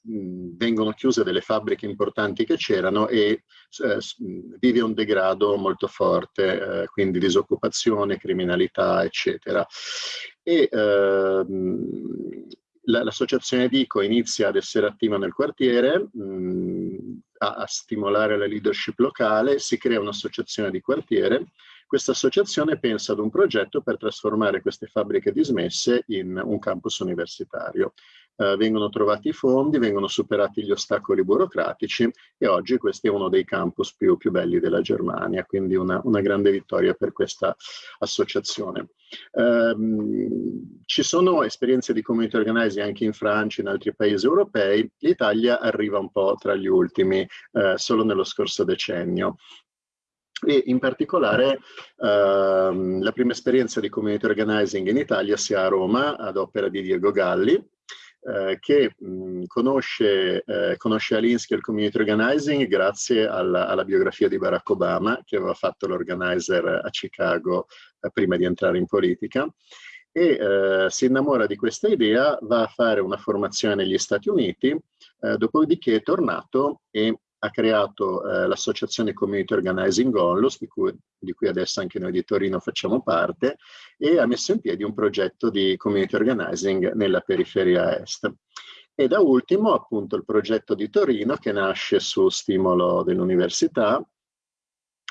mm, vengono chiuse delle fabbriche importanti che c'erano e eh, vive un degrado molto forte, eh, quindi disoccupazione, criminalità, eccetera. E, ehm, l'associazione Dico inizia ad essere attiva nel quartiere, a, stimolare la leadership locale, si crea un'associazione di quartiere. Questa associazione pensa ad un progetto per trasformare queste fabbriche dismesse in un campus universitario eh, vengono trovati i fondi, vengono superati gli ostacoli burocratici e oggi questo è uno dei campus più, più belli della Germania, quindi una, una, grande vittoria per questa associazione. Eh, ci sono esperienze di community organizing anche in Francia, e in altri paesi europei, l'Italia arriva un po' tra gli ultimi, eh, solo nello scorso decennio e in particolare ehm, la prima esperienza di community organizing in Italia si ha a Roma ad opera di Diego Galli eh, che mh, conosce, eh, conosce Alinsky il community organizing grazie alla, alla, biografia di Barack Obama che aveva fatto l'organizer a Chicago eh, prima di entrare in politica. E eh, si innamora di questa idea, va a fare una formazione negli Stati Uniti, eh, dopodiché è tornato e ha creato eh, l'associazione Community Organizing Onlus, di cui, di cui, adesso anche noi di Torino facciamo parte, e ha messo in piedi un progetto di community organizing nella periferia est. E da ultimo appunto il progetto di Torino che nasce su stimolo dell'università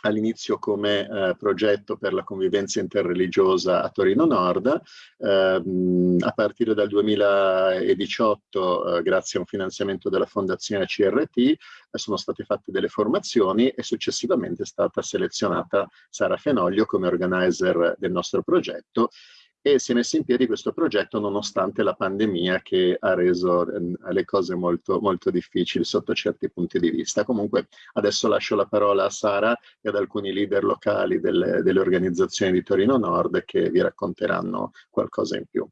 all'inizio come eh, progetto per la convivenza interreligiosa a Torino Nord, ehm, a partire dal 2018 eh, grazie a un finanziamento della fondazione CRT eh, sono state fatte delle formazioni e successivamente è stata selezionata Sara Fenoglio come organizer del nostro progetto e si è messo in piedi questo progetto nonostante la pandemia che ha reso eh, le cose molto, molto difficili sotto certi punti di vista. Comunque adesso lascio la parola a Sara e ad alcuni leader locali delle, delle organizzazioni di Torino Nord che vi racconteranno qualcosa in più.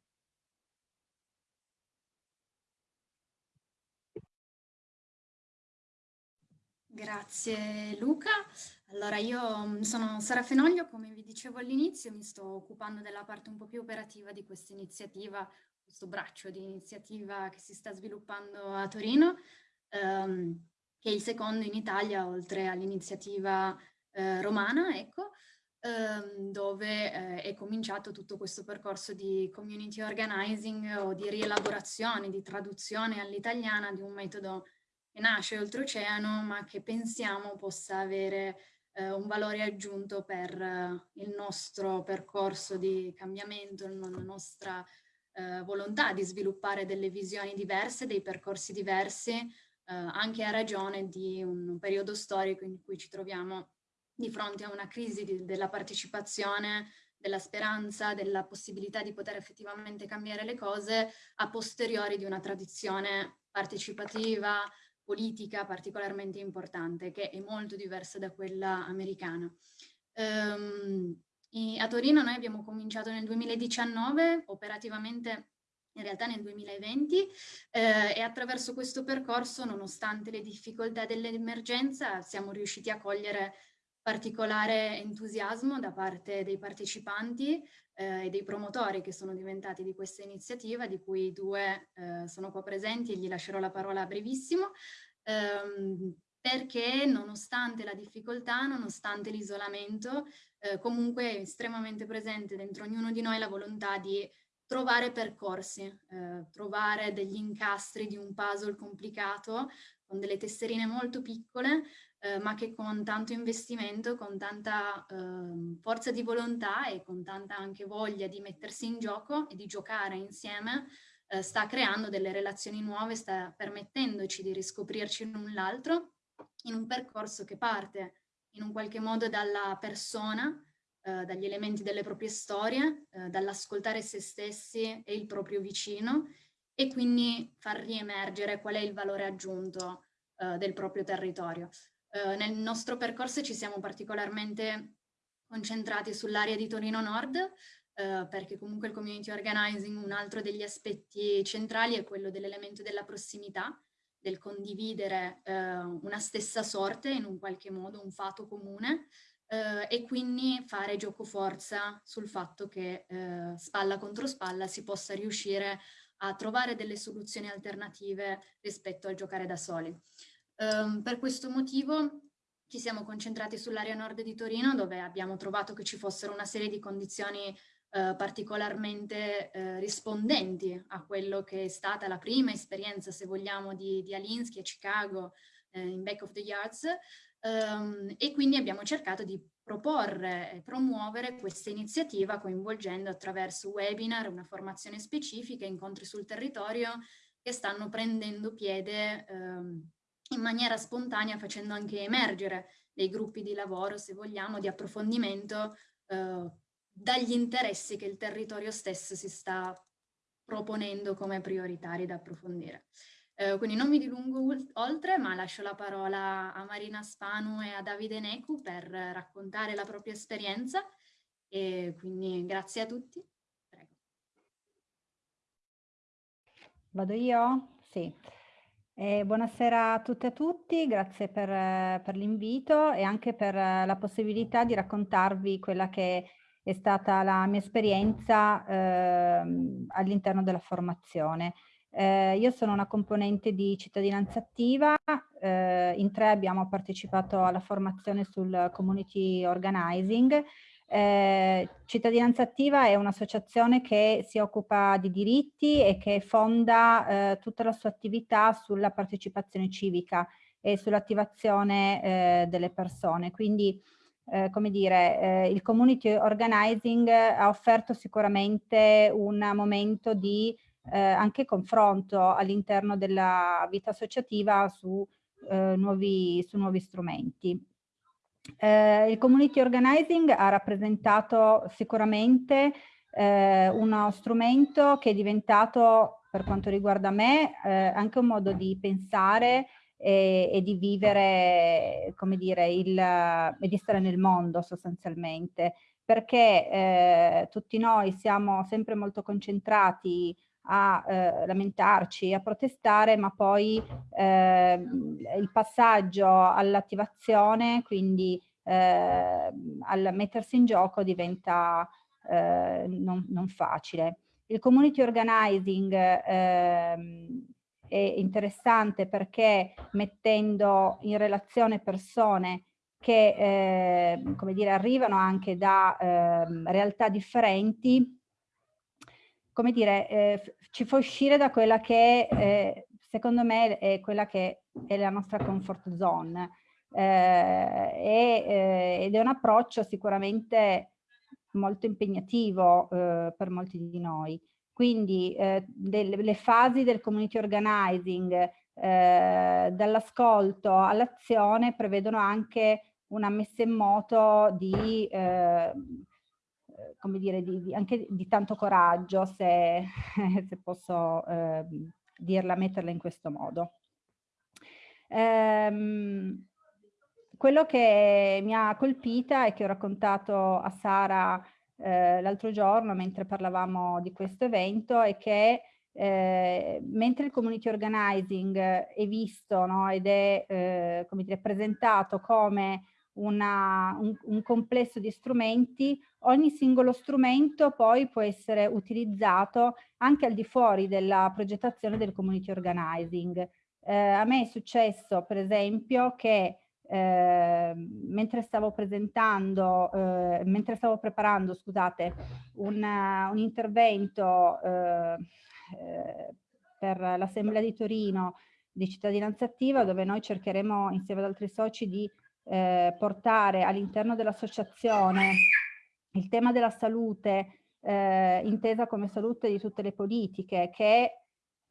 Grazie Luca. Allora io mm, sono Sara Fenoglio, come vi dicevo all'inizio, mi sto occupando della parte un po' più operativa di questa iniziativa, questo braccio di iniziativa che si sta sviluppando a Torino, ehm, che è il secondo in Italia oltre all'iniziativa eh, romana, ecco, ehm, dove eh, è cominciato tutto questo percorso di community organizing o di rielaborazione, di traduzione all'italiana di un metodo che nasce oltreoceano ma che pensiamo possa avere eh, un valore aggiunto per eh, il nostro percorso di cambiamento, la nostra eh, volontà di sviluppare delle visioni diverse, dei percorsi diversi, eh, anche a ragione di un periodo storico in cui ci troviamo di fronte a una crisi di, della partecipazione, della speranza, della possibilità di poter effettivamente cambiare le cose a posteriori di una tradizione partecipativa, politica particolarmente importante, che è molto diversa da quella americana. Um, a Torino noi abbiamo cominciato nel 2019, operativamente in realtà nel 2020 eh, e attraverso questo percorso, nonostante le difficoltà dell'emergenza, siamo riusciti a cogliere particolare entusiasmo da parte dei partecipanti eh, e dei promotori che sono diventati di questa iniziativa, di cui due eh, sono qua presenti e gli lascerò la parola brevissimo, ehm, perché nonostante la difficoltà, nonostante l'isolamento, eh, comunque è estremamente presente dentro ognuno di noi la volontà di trovare percorsi, eh, trovare degli incastri di un puzzle complicato con delle tesserine molto piccole eh, ma che con tanto investimento, con tanta eh, forza di volontà e con tanta anche voglia di mettersi in gioco e di giocare insieme, eh, sta creando delle relazioni nuove, sta permettendoci di riscoprirci l'un l'altro in un percorso che parte in un qualche modo dalla persona, eh, dagli elementi delle proprie storie, eh, dall'ascoltare se stessi e il proprio vicino e quindi far riemergere qual è il valore aggiunto del proprio territorio. Eh, nel nostro percorso ci siamo particolarmente concentrati sull'area di Torino Nord, eh, perché comunque il community organizing, un altro degli aspetti centrali è quello dell'elemento della prossimità, del condividere eh, una stessa sorte in un qualche modo, un fato comune, eh, e quindi fare gioco forza sul fatto che eh, spalla contro spalla si possa riuscire a trovare delle soluzioni alternative rispetto al giocare da soli. Um, per questo motivo ci siamo concentrati sull'area nord di Torino dove abbiamo trovato che ci fossero una serie di condizioni uh, particolarmente uh, rispondenti a quello che è stata la prima esperienza, se vogliamo, di, di Alinsky a Chicago uh, in Back of the Yards. Um, e quindi abbiamo cercato di proporre e promuovere questa iniziativa coinvolgendo attraverso webinar, una formazione specifica, incontri sul territorio che stanno prendendo piede um, in maniera spontanea facendo anche emergere dei gruppi di lavoro, se vogliamo, di approfondimento eh, dagli interessi che il territorio stesso si sta proponendo come prioritari da approfondire. Eh, quindi non mi dilungo oltre, ma lascio la parola a Marina Spanu e a Davide Necu per raccontare la propria esperienza e quindi grazie a tutti. Prego. Vado io? Sì. Eh, buonasera a tutte e a tutti, grazie per, per l'invito e anche per la possibilità di raccontarvi quella che è stata la mia esperienza eh, all'interno della formazione. Eh, io sono una componente di cittadinanza attiva, eh, in tre abbiamo partecipato alla formazione sul community organizing eh, Cittadinanza Attiva è un'associazione che si occupa di diritti e che fonda eh, tutta la sua attività sulla partecipazione civica e sull'attivazione eh, delle persone. Quindi, eh, come dire, eh, il community organizing ha offerto sicuramente un momento di anche confronto all'interno della vita associativa su, nuovi, su nuovi strumenti. Eh, il community organizing ha rappresentato sicuramente eh, uno strumento che è diventato, per quanto riguarda me, eh, anche un modo di pensare e, e di vivere, come dire, il, e di stare nel mondo sostanzialmente, perché eh, tutti noi siamo sempre molto concentrati a eh, lamentarci, a protestare, ma poi eh, il passaggio all'attivazione, quindi eh, al mettersi in gioco diventa eh, non, non, facile. Il community organizing ehm, è interessante perché mettendo in relazione persone che eh, come dire, arrivano anche da eh, realtà differenti, come dire, eh, ci fa uscire da quella che eh, secondo me è quella che è la nostra comfort zone eh, e, eh, ed è un approccio sicuramente molto impegnativo eh, per molti di noi. Quindi eh, delle, le fasi del community organizing, eh, dall'ascolto all'azione, prevedono anche una messa in moto di, eh, come dire, di, di, anche di tanto coraggio, se, se posso eh, dirla, metterla in questo modo. Ehm, quello che mi ha colpita e che ho raccontato a Sara eh, l'altro giorno mentre parlavamo di questo evento è che eh, mentre il community organizing è visto no, ed è eh, come dire, presentato come una, un, un, complesso di strumenti, ogni singolo strumento poi può essere utilizzato anche al di fuori della progettazione del community organizing. Eh, a me è successo per esempio che eh, mentre stavo presentando, eh, mentre stavo preparando, scusate, un, un intervento eh, per l'Assemblea di Torino di cittadinanza attiva, dove noi cercheremo insieme ad altri soci di eh, portare all'interno dell'associazione il tema della salute eh, intesa come salute di tutte le politiche, che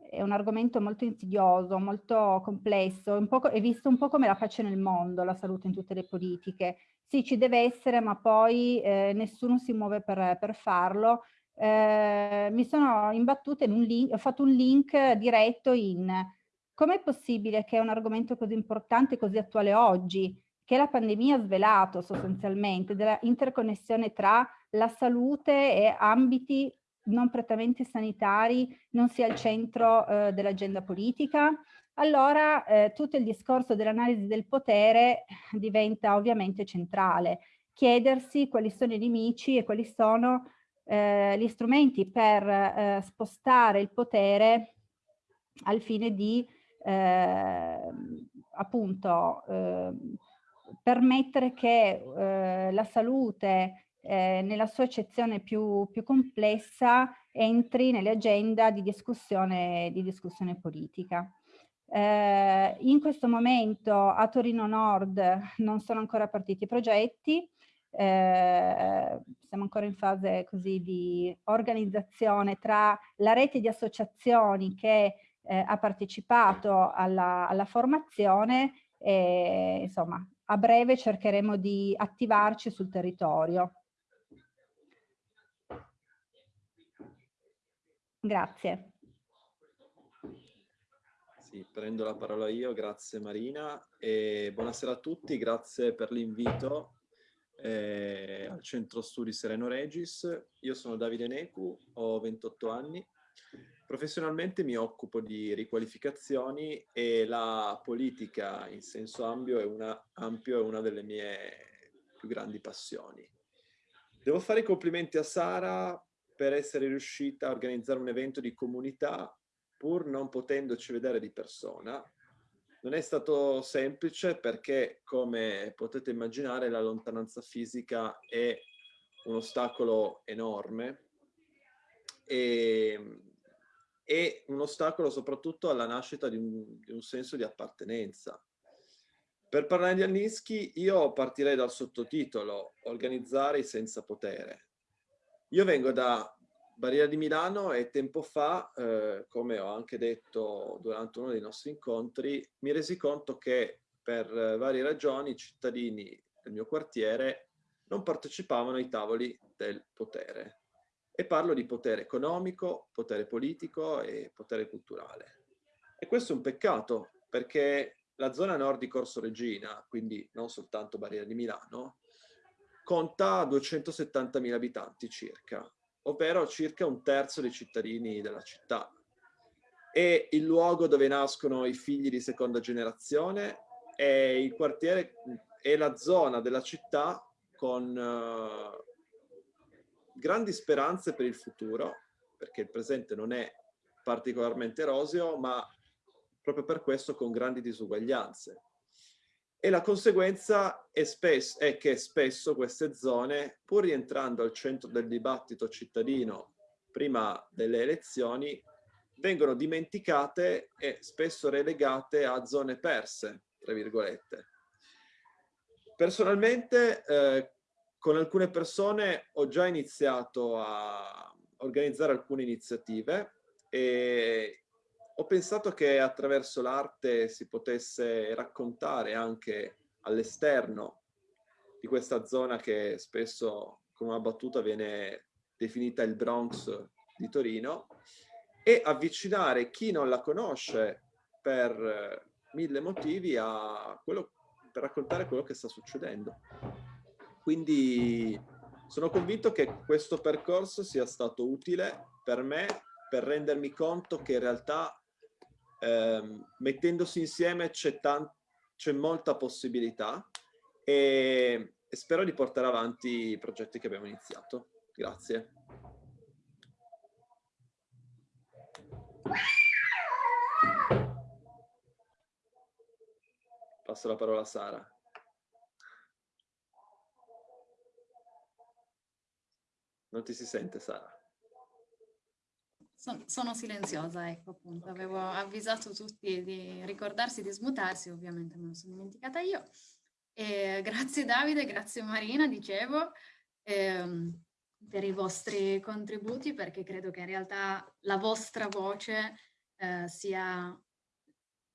è un argomento molto insidioso, molto complesso, è visto un po' come la pace nel mondo, la salute in tutte le politiche. Sì, ci deve essere, ma poi eh, nessuno si muove per, per farlo. Eh, mi sono imbattuta in un link, ho fatto un link diretto in com'è possibile che un argomento così importante, così attuale oggi, che la pandemia ha svelato sostanzialmente, della interconnessione tra la salute e ambiti non prettamente sanitari non sia al centro eh, dell'agenda politica, allora eh, tutto il discorso dell'analisi del potere diventa ovviamente centrale. Chiedersi quali sono i nemici e quali sono eh, gli strumenti per eh, spostare il potere al fine di ehm, appunto ehm, permettere che eh, la salute eh, nella sua accezione più, più, complessa entri nell'agenda di discussione, di discussione politica. Eh, in questo momento a Torino Nord non sono ancora partiti i progetti, eh, siamo ancora in fase così di organizzazione tra la rete di associazioni che eh, ha partecipato alla, alla formazione e insomma a breve cercheremo di attivarci sul territorio. Grazie. Sì, prendo la parola io, grazie Marina e buonasera a tutti, grazie per l'invito eh, al Centro Studi Sereno Regis. Io sono Davide Necu, ho 28 anni, professionalmente mi occupo di riqualificazioni e la politica in senso ampio è una, ampio è una delle mie più grandi passioni. Devo fare i complimenti a Sara per essere riuscita a organizzare un evento di comunità pur non potendoci vedere di persona. Non è stato semplice perché, come potete immaginare, la lontananza fisica è un ostacolo enorme e è un ostacolo soprattutto alla nascita di un, di un senso di appartenenza. Per parlare di Annischi io partirei dal sottotitolo Organizzare senza potere. Io vengo da Barriera di Milano e tempo fa, eh, come ho anche detto durante uno dei nostri incontri, mi resi conto che per varie ragioni i cittadini del mio quartiere non partecipavano ai tavoli del potere. E parlo di potere economico, potere politico e potere culturale. E questo è un peccato perché la zona nord di Corso Regina, quindi non soltanto Barriera di Milano, conta 270.000 abitanti circa, ovvero circa un terzo dei cittadini della città. È il luogo dove nascono i figli di seconda generazione e il quartiere è la zona della città con uh, grandi speranze per il futuro, perché il presente non è particolarmente roseo, ma proprio per questo con grandi disuguaglianze. E la conseguenza è, spesso, è che spesso queste zone, pur rientrando al centro del dibattito cittadino prima delle elezioni, vengono dimenticate e spesso relegate a zone perse, tra virgolette. Personalmente, eh, con alcune persone ho già iniziato a organizzare alcune iniziative e ho pensato che attraverso l'arte si potesse raccontare anche all'esterno di questa zona che spesso con una battuta viene definita il Bronx di Torino e avvicinare chi non la conosce per mille motivi a quello, per raccontare quello che sta succedendo. Quindi sono convinto che questo percorso sia stato utile per me per rendermi conto che in realtà ehm, mettendosi insieme c'è, molta possibilità e, e spero di portare avanti i progetti che abbiamo iniziato. Grazie. Passo la parola a Sara. Non ti si sente, Sara? Son, sono silenziosa, ecco appunto, avevo avvisato tutti di ricordarsi di smutarsi, ovviamente me lo sono dimenticata io. E grazie Davide, grazie Marina, dicevo, ehm, per i vostri contributi perché credo che in realtà la vostra voce eh, sia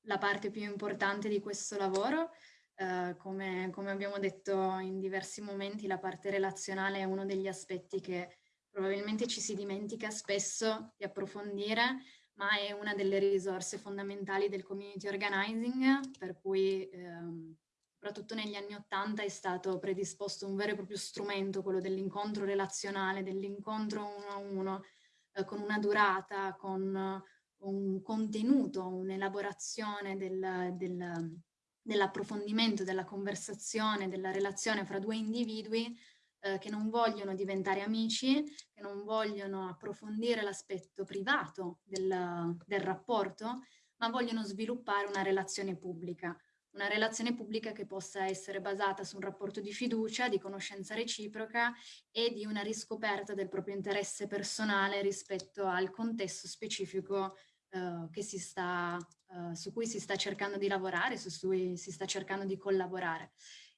la parte più importante di questo lavoro. Eh, come, come abbiamo detto in diversi momenti, la parte relazionale è uno degli aspetti che probabilmente ci si dimentica spesso di approfondire, ma è una delle risorse fondamentali del community organizing, per cui ehm, soprattutto negli anni Ottanta è stato predisposto un vero e proprio strumento, quello dell'incontro relazionale, dell'incontro uno a uno, eh, con una durata, con un contenuto, un'elaborazione del, del, dell'approfondimento, della conversazione, della relazione fra due individui eh, che non vogliono diventare amici, che non vogliono approfondire l'aspetto privato del, del rapporto, ma vogliono sviluppare una relazione pubblica. Una relazione pubblica che possa essere basata su un rapporto di fiducia, di conoscenza reciproca e di una riscoperta del proprio interesse personale rispetto al contesto specifico eh, sta, eh, su cui si sta cercando di lavorare, su cui si sta cercando di collaborare.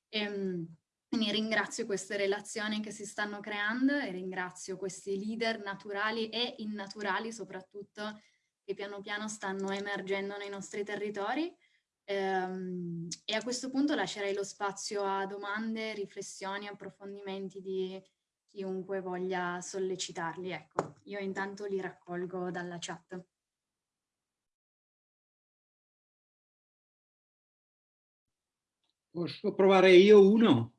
E, ehm, quindi ringrazio queste relazioni che si stanno creando e ringrazio questi leader naturali e innaturali soprattutto che piano piano stanno emergendo nei nostri territori. Ehm, e a questo punto lascerei lo spazio a domande, riflessioni, approfondimenti di chiunque voglia sollecitarli. Ecco, io intanto li raccolgo dalla chat. Posso provare io uno?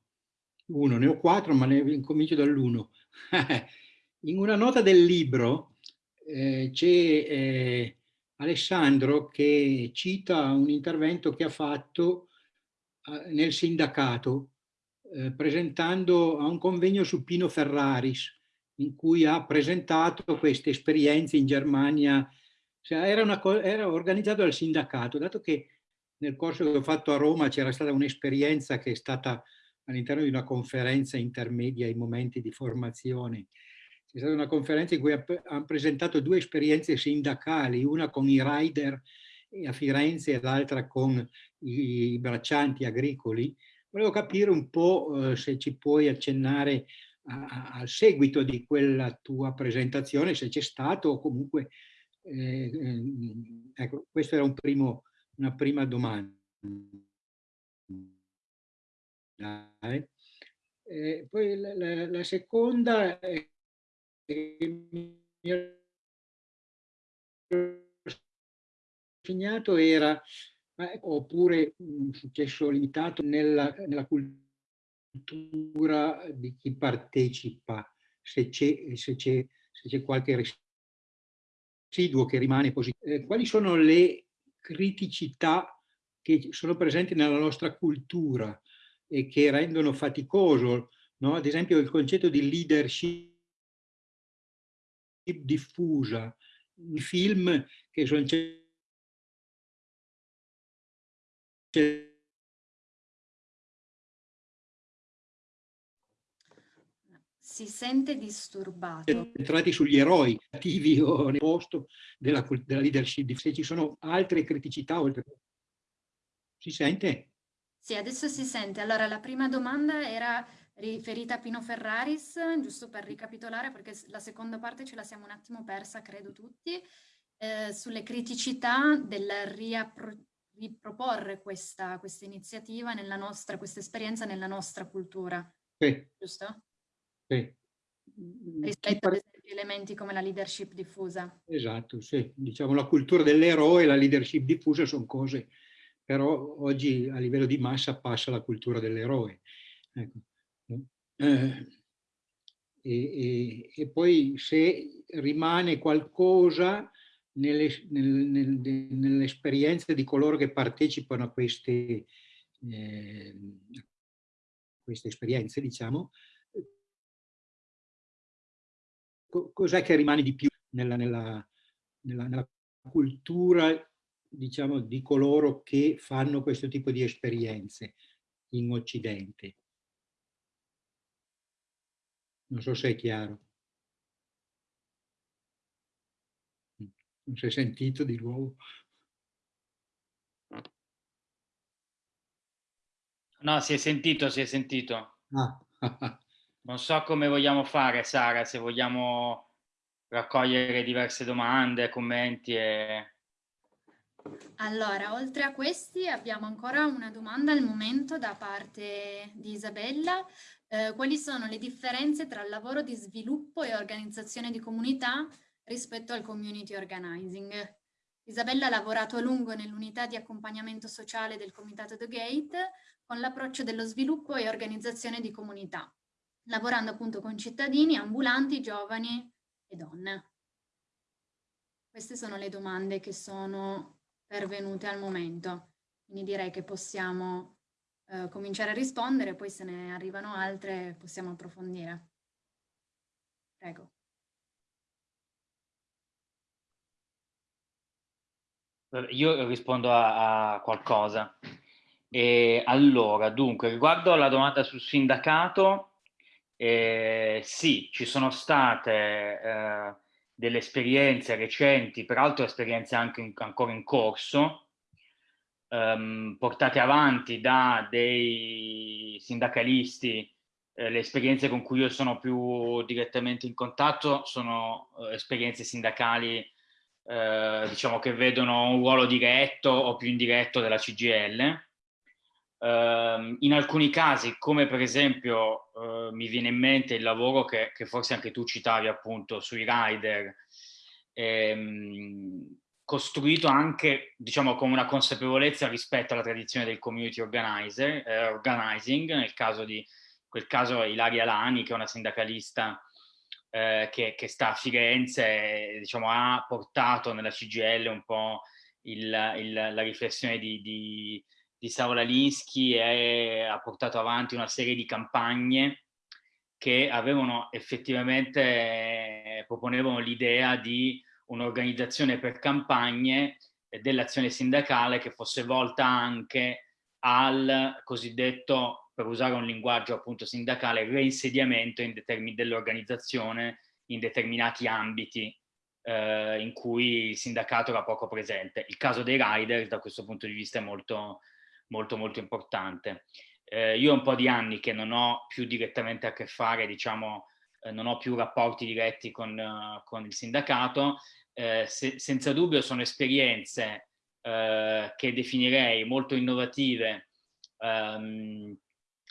uno, ne ho quattro, ma ne incomincio dall'uno. In una nota del libro eh, c'è eh, Alessandro che cita un intervento che ha fatto eh, nel sindacato eh, presentando a un convegno su Pino Ferraris in cui ha presentato queste esperienze in Germania. Cioè, era, una, era organizzato dal sindacato, dato che nel corso che ho fatto a Roma c'era stata un'esperienza che è stata all'interno di una conferenza intermedia ai momenti di formazione. C'è stata una conferenza in cui hanno presentato due esperienze sindacali, una con i rider a Firenze e l'altra con i braccianti agricoli. Volevo capire un po' eh, se ci puoi accennare al seguito di quella tua presentazione, se c'è stato o comunque... Eh, eh, ecco, questa era un primo, una prima domanda. Eh, poi la, la, la, seconda è mi segnato era eh, oppure un successo limitato nella, nella cultura di chi partecipa, se c'è qualche residuo che rimane positivo. Eh, quali sono le criticità che sono presenti nella nostra cultura e che rendono faticoso, no? ad esempio il concetto di leadership diffusa, i film che sono si sente disturbato. Entrati sugli eroi attivi o nel posto della, della leadership, se ci sono altre criticità oltre. Si sente? Sì, adesso si sente. Allora, la prima domanda era riferita a Pino Ferraris, giusto per ricapitolare, perché la seconda parte ce la siamo un attimo persa, credo tutti, eh, sulle criticità del riproporre questa, questa iniziativa nella nostra, questa esperienza nella nostra cultura. Sì. Giusto? Sì. Rispetto ad esempio elementi come la leadership diffusa. Esatto, sì. Diciamo la cultura dell'eroe e la leadership diffusa sono cose, però oggi a livello di massa passa la cultura dell'eroe. Ecco. Eh, e, e, e, poi se rimane qualcosa nell'esperienza nell di coloro che partecipano a queste, eh, queste esperienze, diciamo, cos'è che rimane di più nella, nella, nella, nella cultura diciamo, di coloro che fanno questo tipo di esperienze in Occidente? Non so se è chiaro. Non si è sentito di nuovo? No, si è sentito, si è sentito. Ah. non so come vogliamo fare, Sara, se vogliamo raccogliere diverse domande, commenti e... Allora, oltre a questi abbiamo ancora una domanda al momento da parte di Isabella. Eh, quali sono le differenze tra il lavoro di sviluppo e organizzazione di comunità rispetto al community organizing. Isabella ha lavorato a lungo nell'unità di accompagnamento sociale del Comitato The Gate con l'approccio dello sviluppo e organizzazione di comunità, lavorando appunto con cittadini, ambulanti, giovani e donne. Queste sono le domande che sono pervenute al momento, quindi direi che possiamo eh, cominciare a rispondere, poi se ne arrivano altre possiamo approfondire. Prego. Io rispondo a, a qualcosa. E allora, dunque, riguardo alla domanda sul sindacato, eh, sì, ci sono state eh, delle esperienze recenti, peraltro esperienze anche in, ancora in corso, ehm, portate avanti da dei sindacalisti. Eh, le esperienze con cui io sono più direttamente in contatto sono eh, esperienze sindacali eh, diciamo che vedono un ruolo diretto o più indiretto della CGL. Eh, in alcuni casi, come per esempio eh, mi viene in mente il lavoro che, che, forse anche tu citavi appunto sui rider, ehm, costruito anche diciamo con una consapevolezza rispetto alla tradizione del community organizer, eh, organizing, nel caso di quel caso Ilaria Lani che è una sindacalista eh, che, che, sta a Firenze, diciamo, ha portato nella CGL un po' il, il, la riflessione di, di, di Saola Linsky e ha portato avanti una serie di campagne che avevano effettivamente, eh, proponevano l'idea di un'organizzazione per campagne dell'azione sindacale che fosse volta anche al cosiddetto per usare un linguaggio appunto sindacale, reinsediamento dell'organizzazione in determinati ambiti eh, in cui il sindacato era poco presente. Il caso dei riders da questo punto di vista è molto, molto, molto importante. Eh, io ho un po' di anni che non ho più direttamente a che fare, diciamo, eh, non ho più rapporti diretti con, uh, con il sindacato, eh, se, senza dubbio sono esperienze eh, che definirei molto innovative ehm,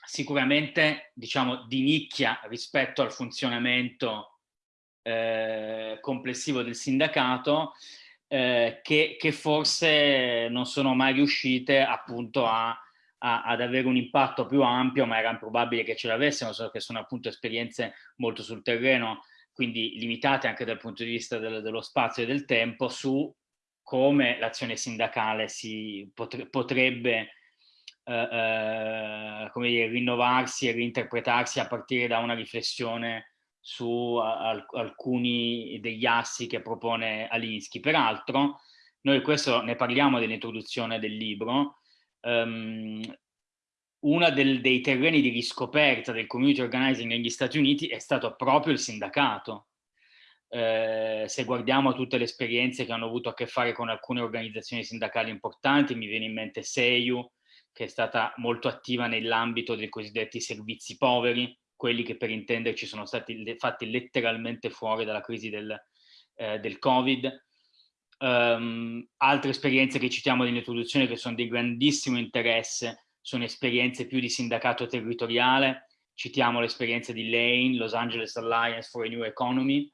sicuramente diciamo di nicchia rispetto al funzionamento eh, complessivo del sindacato eh, che, che, forse non sono mai riuscite appunto a, a, ad avere un impatto più ampio, ma era improbabile che ce l'avessero, so che sono appunto esperienze molto sul terreno, quindi limitate anche dal punto di vista del, dello spazio e del tempo, su come l'azione sindacale si potre, potrebbe eh, eh, come dire, rinnovarsi e reinterpretarsi a partire da una riflessione su al, alcuni degli assi che propone Alinsky. Peraltro, noi questo ne parliamo nell'introduzione del libro, um, uno dei terreni di riscoperta del community organizing negli Stati Uniti è stato proprio il sindacato. Eh, se guardiamo tutte le esperienze che hanno avuto a che fare con alcune organizzazioni sindacali importanti, mi viene in mente SEIU, che è stata molto attiva nell'ambito dei cosiddetti servizi poveri, quelli che per intenderci sono stati fatti letteralmente fuori dalla crisi del, eh, del Covid. Um, altre esperienze che citiamo nell'introduzione che sono di grandissimo interesse sono esperienze più di sindacato territoriale, citiamo l'esperienza di Lane, Los Angeles Alliance for a New Economy,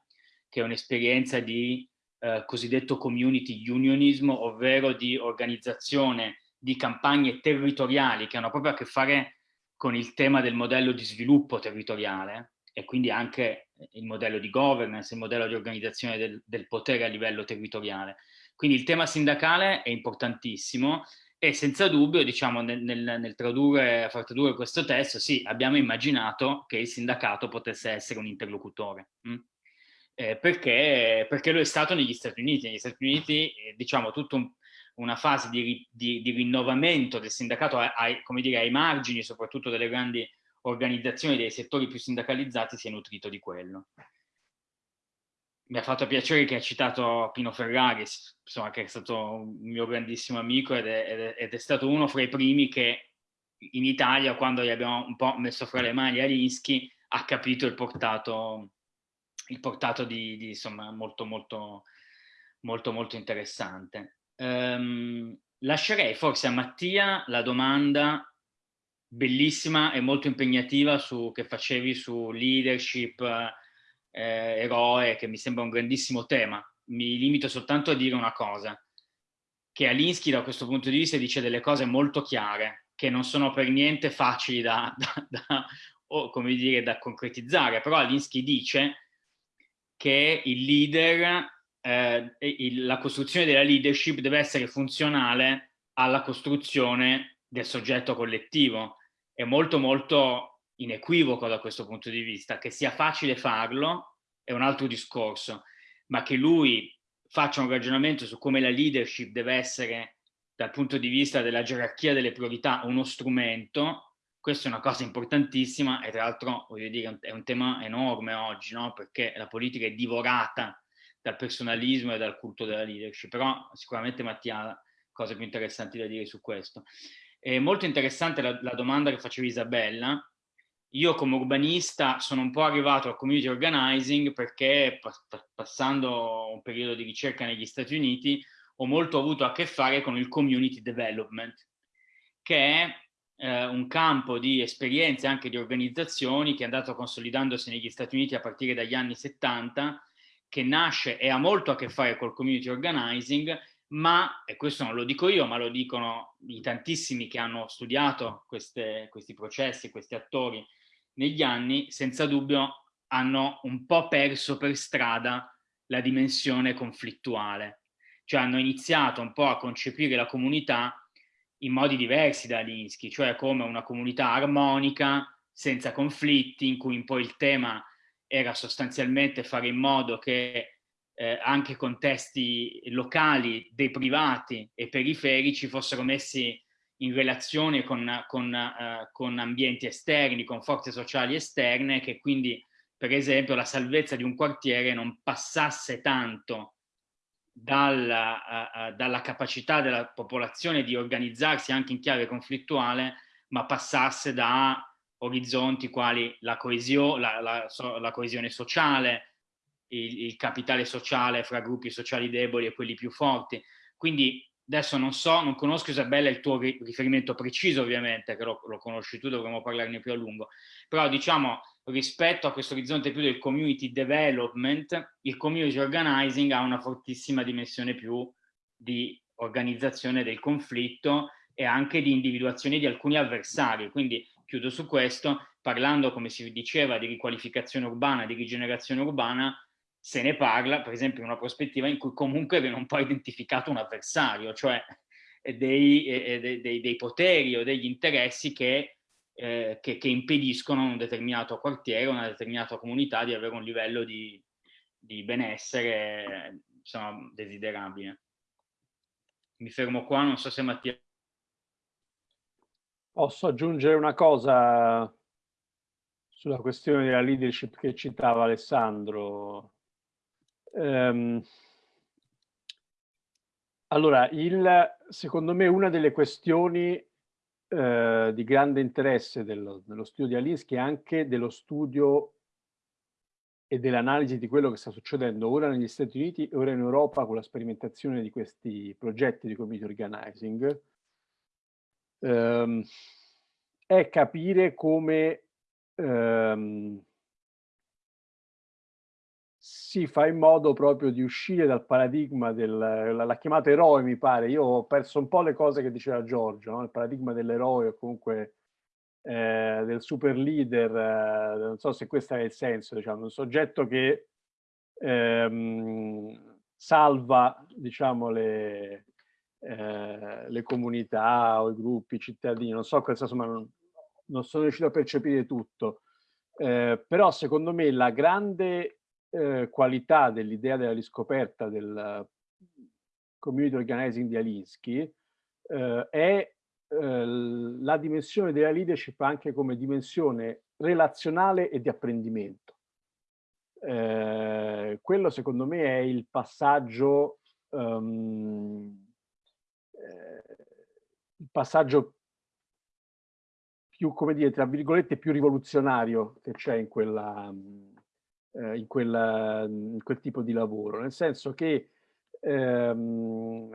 che è un'esperienza di eh, cosiddetto community unionism, ovvero di organizzazione di campagne territoriali che hanno proprio a che fare con il tema del modello di sviluppo territoriale e quindi anche il modello di governance, il modello di organizzazione del, del potere a livello territoriale. Quindi il tema sindacale è importantissimo e senza dubbio, diciamo, nel, nel, nel tradurre, far tradurre questo testo, sì, abbiamo immaginato che il sindacato potesse essere un interlocutore. Hm? Eh, perché, perché, lo è stato negli Stati Uniti. Negli Stati Uniti, eh, diciamo, tutto un, una fase di, di, di, rinnovamento del sindacato ai, dire, ai margini, soprattutto delle grandi organizzazioni dei settori più sindacalizzati, si è nutrito di quello. Mi ha fatto piacere che ha citato Pino Ferrari, insomma, che è stato un mio grandissimo amico ed è, ed è, ed è stato uno fra i primi che in Italia, quando gli abbiamo un po' messo fra le mani Alinsky, ha capito il portato, il portato di, di insomma, molto, molto, molto, molto interessante. Um, lascerei forse a Mattia la domanda bellissima e molto impegnativa su, che facevi su leadership, eh, eroe, che mi sembra un grandissimo tema. Mi limito soltanto a dire una cosa, che Alinsky da questo punto di vista dice delle cose molto chiare, che non sono per niente facili da, da, da, o, come dire, da concretizzare, però Alinsky dice che il leader eh, il, la costruzione della leadership deve essere funzionale alla costruzione del soggetto collettivo. È molto molto inequivoco da questo punto di vista. Che sia facile farlo è un altro discorso, ma che lui faccia un ragionamento su come la leadership deve essere dal punto di vista della gerarchia delle priorità uno strumento, questa è una cosa importantissima e tra l'altro voglio dire è un tema enorme oggi, no? perché la politica è divorata dal personalismo e dal culto della leadership, però sicuramente Mattia ha cose più interessanti da dire su questo. È molto interessante la, la domanda che faceva Isabella. Io come urbanista sono un po' arrivato al community organizing perché passando un periodo di ricerca negli Stati Uniti ho molto avuto a che fare con il community development, che è eh, un campo di esperienze anche di organizzazioni che è andato consolidandosi negli Stati Uniti a partire dagli anni 70 che nasce e ha molto a che fare col community organizing, ma, e questo non lo dico io, ma lo dicono i tantissimi che hanno studiato queste, questi processi, questi attori negli anni, senza dubbio hanno un po' perso per strada la dimensione conflittuale. Cioè hanno iniziato un po' a concepire la comunità in modi diversi da Alinsky, cioè come una comunità armonica, senza conflitti, in cui poi il tema era sostanzialmente fare in modo che eh, anche contesti locali dei privati e periferici fossero messi in relazione con, con, uh, con ambienti esterni, con forze sociali esterne, che quindi per esempio la salvezza di un quartiere non passasse tanto dalla, uh, dalla capacità della popolazione di organizzarsi anche in chiave conflittuale, ma passasse da orizzonti quali la, coesio, la, la, la coesione sociale, il, il, capitale sociale fra gruppi sociali deboli e quelli più forti. Quindi adesso non so, non conosco Isabella il tuo riferimento preciso ovviamente, che lo, lo conosci tu, dovremmo parlarne più a lungo, però diciamo rispetto a questo orizzonte più del community development, il community organizing ha una fortissima dimensione più di organizzazione del conflitto e anche di individuazione di alcuni avversari. Quindi chiudo su questo, parlando, come si diceva, di riqualificazione urbana, di rigenerazione urbana, se ne parla, per esempio, in una prospettiva in cui comunque viene un po' identificato un avversario, cioè dei, dei, dei, dei poteri o degli interessi che, eh, che, che, impediscono a un determinato quartiere, a una determinata comunità di avere un livello di, di benessere insomma, desiderabile. Mi fermo qua, non so se Mattia... Posso aggiungere una cosa sulla questione della leadership che citava Alessandro. Um, allora, il, secondo me una delle questioni eh, di grande interesse dello, dello, studio di Alinsky è anche dello studio e dell'analisi di quello che sta succedendo ora negli Stati Uniti e ora in Europa con la sperimentazione di questi progetti di community organizing, ehm, è capire come ehm, si fa in modo proprio di uscire dal paradigma del, l'ha chiamato eroe mi pare, io ho perso un po' le cose che diceva Giorgio, no? il paradigma dell'eroe o comunque eh, del super leader, eh, non so se questo è il senso, diciamo, un soggetto che ehm, salva diciamo, le, eh, le comunità o i gruppi, i cittadini, non so, questo, insomma, non, non sono riuscito a percepire tutto, eh, però secondo me la grande eh, qualità dell'idea della riscoperta del community organizing di Alinsky eh, è eh, la dimensione della leadership anche come dimensione relazionale e di apprendimento. Quello secondo me è il passaggio, um, il passaggio più, come dire, tra virgolette, più rivoluzionario che c'è in quella, eh, in, quella, in quel tipo di lavoro, nel senso che ehm,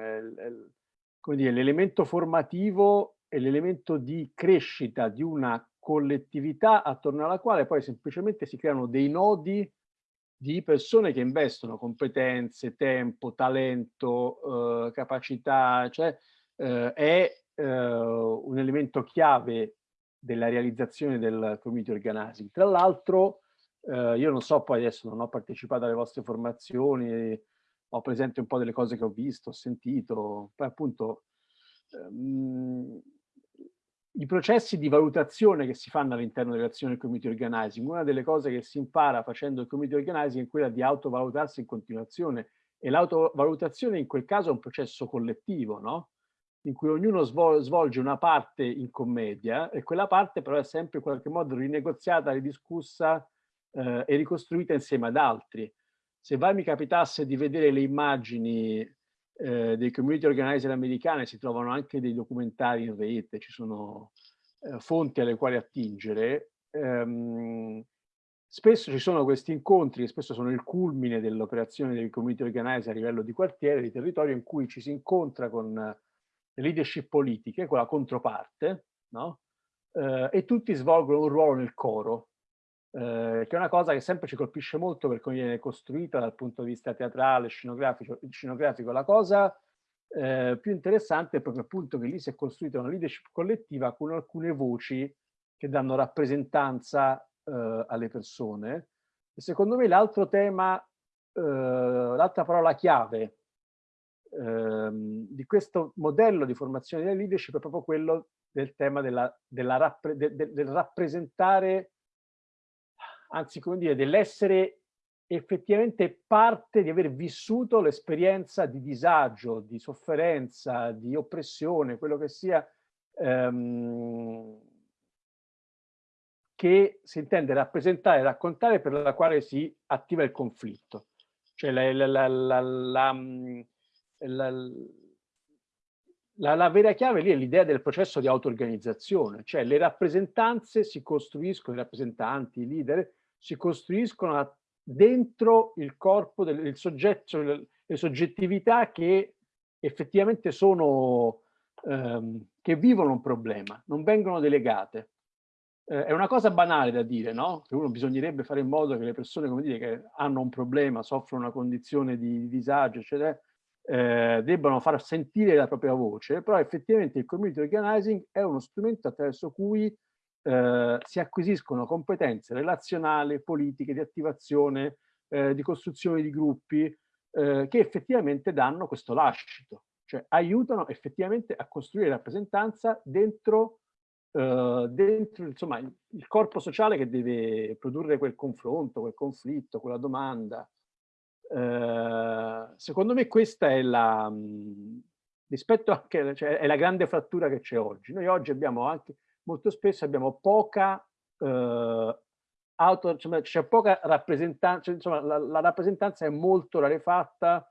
l'elemento formativo è l'elemento di crescita di una collettività attorno alla quale poi semplicemente si creano dei nodi di persone che investono competenze, tempo, talento, eh, capacità, cioè eh, è eh, un elemento chiave della realizzazione del community organizing. Tra l'altro, eh, io non so, poi adesso non ho partecipato alle vostre formazioni, ho presente un po' delle cose che ho visto, ho sentito, poi appunto ehm, i processi di valutazione che si fanno all'interno dell'azione del community organizing, una delle cose che si impara facendo il community organizing è quella di autovalutarsi in continuazione e l'autovalutazione in quel caso è un processo collettivo, no? in cui ognuno svolge una parte in commedia e quella parte però è sempre in qualche modo rinegoziata, ridiscussa eh, e ricostruita insieme ad altri. Se mai mi capitasse di vedere le immagini eh, dei community organizer americane, si trovano anche dei documentari in rete, ci sono eh, fonti alle quali attingere, ehm, spesso ci sono questi incontri, che spesso sono il culmine dell'operazione dei community organizer a livello di quartiere, di territorio, in cui ci si incontra con leadership politiche, con la controparte, no? eh, e tutti svolgono un ruolo nel coro, eh, che è una cosa che sempre ci colpisce molto per come viene costruita dal punto di vista teatrale, scenografico. scenografico. La cosa eh, più interessante è proprio appunto che lì si è costruita una leadership collettiva con alcune voci che danno rappresentanza eh, alle persone. E secondo me l'altro tema, eh, l'altra parola chiave ehm, di questo modello di formazione della leadership è proprio quello del tema della, della rappre, de, de, del rappresentare, anzi come dire, dell'essere effettivamente parte di aver vissuto l'esperienza di disagio, di sofferenza, di oppressione, quello che sia, ehm, che si intende rappresentare, raccontare per la quale si attiva il conflitto. Cioè la, la la, la, la, vera chiave lì è l'idea del processo di auto-organizzazione, cioè le rappresentanze si costruiscono, i rappresentanti, i leader, si costruiscono dentro il corpo del il soggetto, le, le soggettività che effettivamente sono, ehm, che vivono un problema, non vengono delegate. eh, è una cosa banale da dire, no? Che uno bisognerebbe fare in modo che le persone, come dire, che hanno un problema, soffrono una condizione di, disagio, eccetera, eh, debbano far sentire la propria voce, però effettivamente il community organizing è uno strumento attraverso cui eh, si acquisiscono competenze relazionali, politiche, di attivazione, eh, di costruzione di gruppi, eh, che effettivamente danno questo lascito, cioè aiutano effettivamente a costruire rappresentanza dentro Uh, dentro insomma, il, il, corpo sociale che deve produrre quel confronto, quel conflitto, quella domanda. Uh, secondo me questa è la, rispetto anche, cioè, è la grande frattura che c'è oggi. Noi oggi abbiamo anche, molto spesso abbiamo poca uh, auto, cioè, c'è poca rappresentanza, cioè, insomma la, la, rappresentanza è molto rarefatta,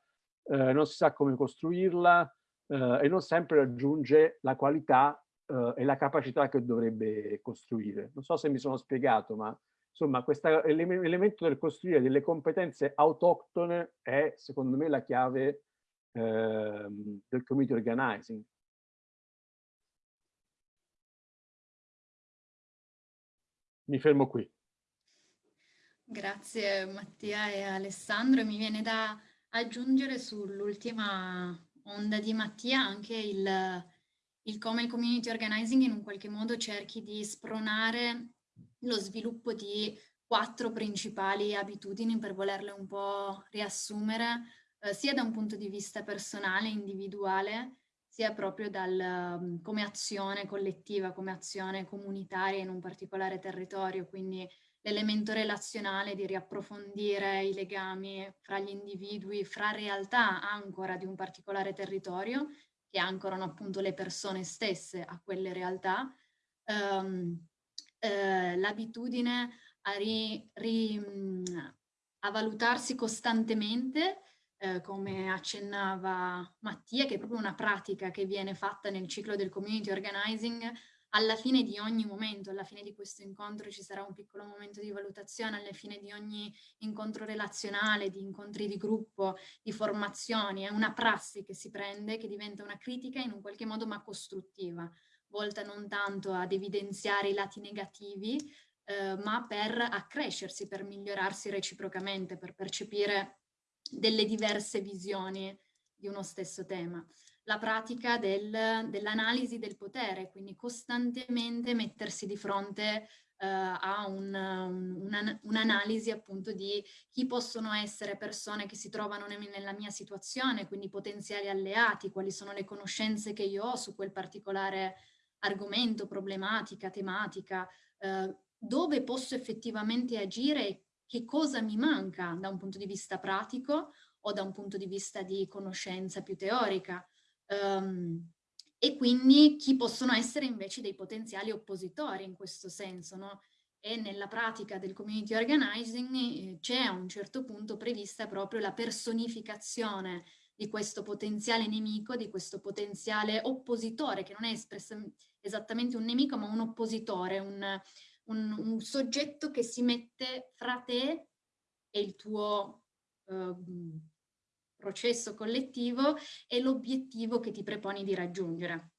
non si sa come costruirla e non sempre raggiunge la qualità uh, e la capacità che dovrebbe costruire. Non so se mi sono spiegato, ma insomma questo elemento del costruire delle competenze autoctone è secondo me la chiave eh, del community organizing. Mi fermo qui. Grazie Mattia e Alessandro. Mi viene da aggiungere sull'ultima onda di Mattia anche il, il come il community organizing in un qualche modo cerchi di spronare lo sviluppo di quattro principali abitudini per volerle un po' riassumere, eh, sia da un punto di vista personale, individuale, sia proprio dal, um, come azione collettiva, come azione comunitaria in un particolare territorio, quindi l'elemento relazionale di riapprofondire i legami fra gli individui, fra realtà ancora di un particolare territorio che ancorano appunto le persone stesse a quelle realtà, um, eh, l'abitudine a, ri, ri, a, valutarsi costantemente, eh, come accennava Mattia, che è proprio una pratica che viene fatta nel ciclo del community organizing, alla fine di ogni momento, alla fine di questo incontro ci sarà un piccolo momento di valutazione, alla fine di ogni incontro relazionale, di incontri di gruppo, di formazioni, è una prassi che si prende, che diventa una critica in un qualche modo ma costruttiva, volta non tanto ad evidenziare i lati negativi, eh, ma per accrescersi, per migliorarsi reciprocamente, per percepire delle diverse visioni di uno stesso tema. La pratica del, dell'analisi del potere, quindi costantemente mettersi di fronte uh, a un'analisi un, un appunto di chi possono essere persone che si trovano nella mia situazione, quindi potenziali alleati, quali sono le conoscenze che io ho su quel particolare argomento, problematica, tematica, uh, dove posso effettivamente agire e che cosa mi manca da un punto di vista pratico o da un punto di vista di conoscenza più teorica. Um, e quindi chi possono essere invece dei potenziali oppositori in questo senso, no? E nella pratica del community organizing eh, c'è a un certo punto prevista proprio la personificazione di questo potenziale nemico, di questo potenziale oppositore, che non è esattamente un nemico, ma un oppositore, un, un, un soggetto che si mette fra te e il tuo uh, processo collettivo e l'obiettivo che ti preponi di raggiungere.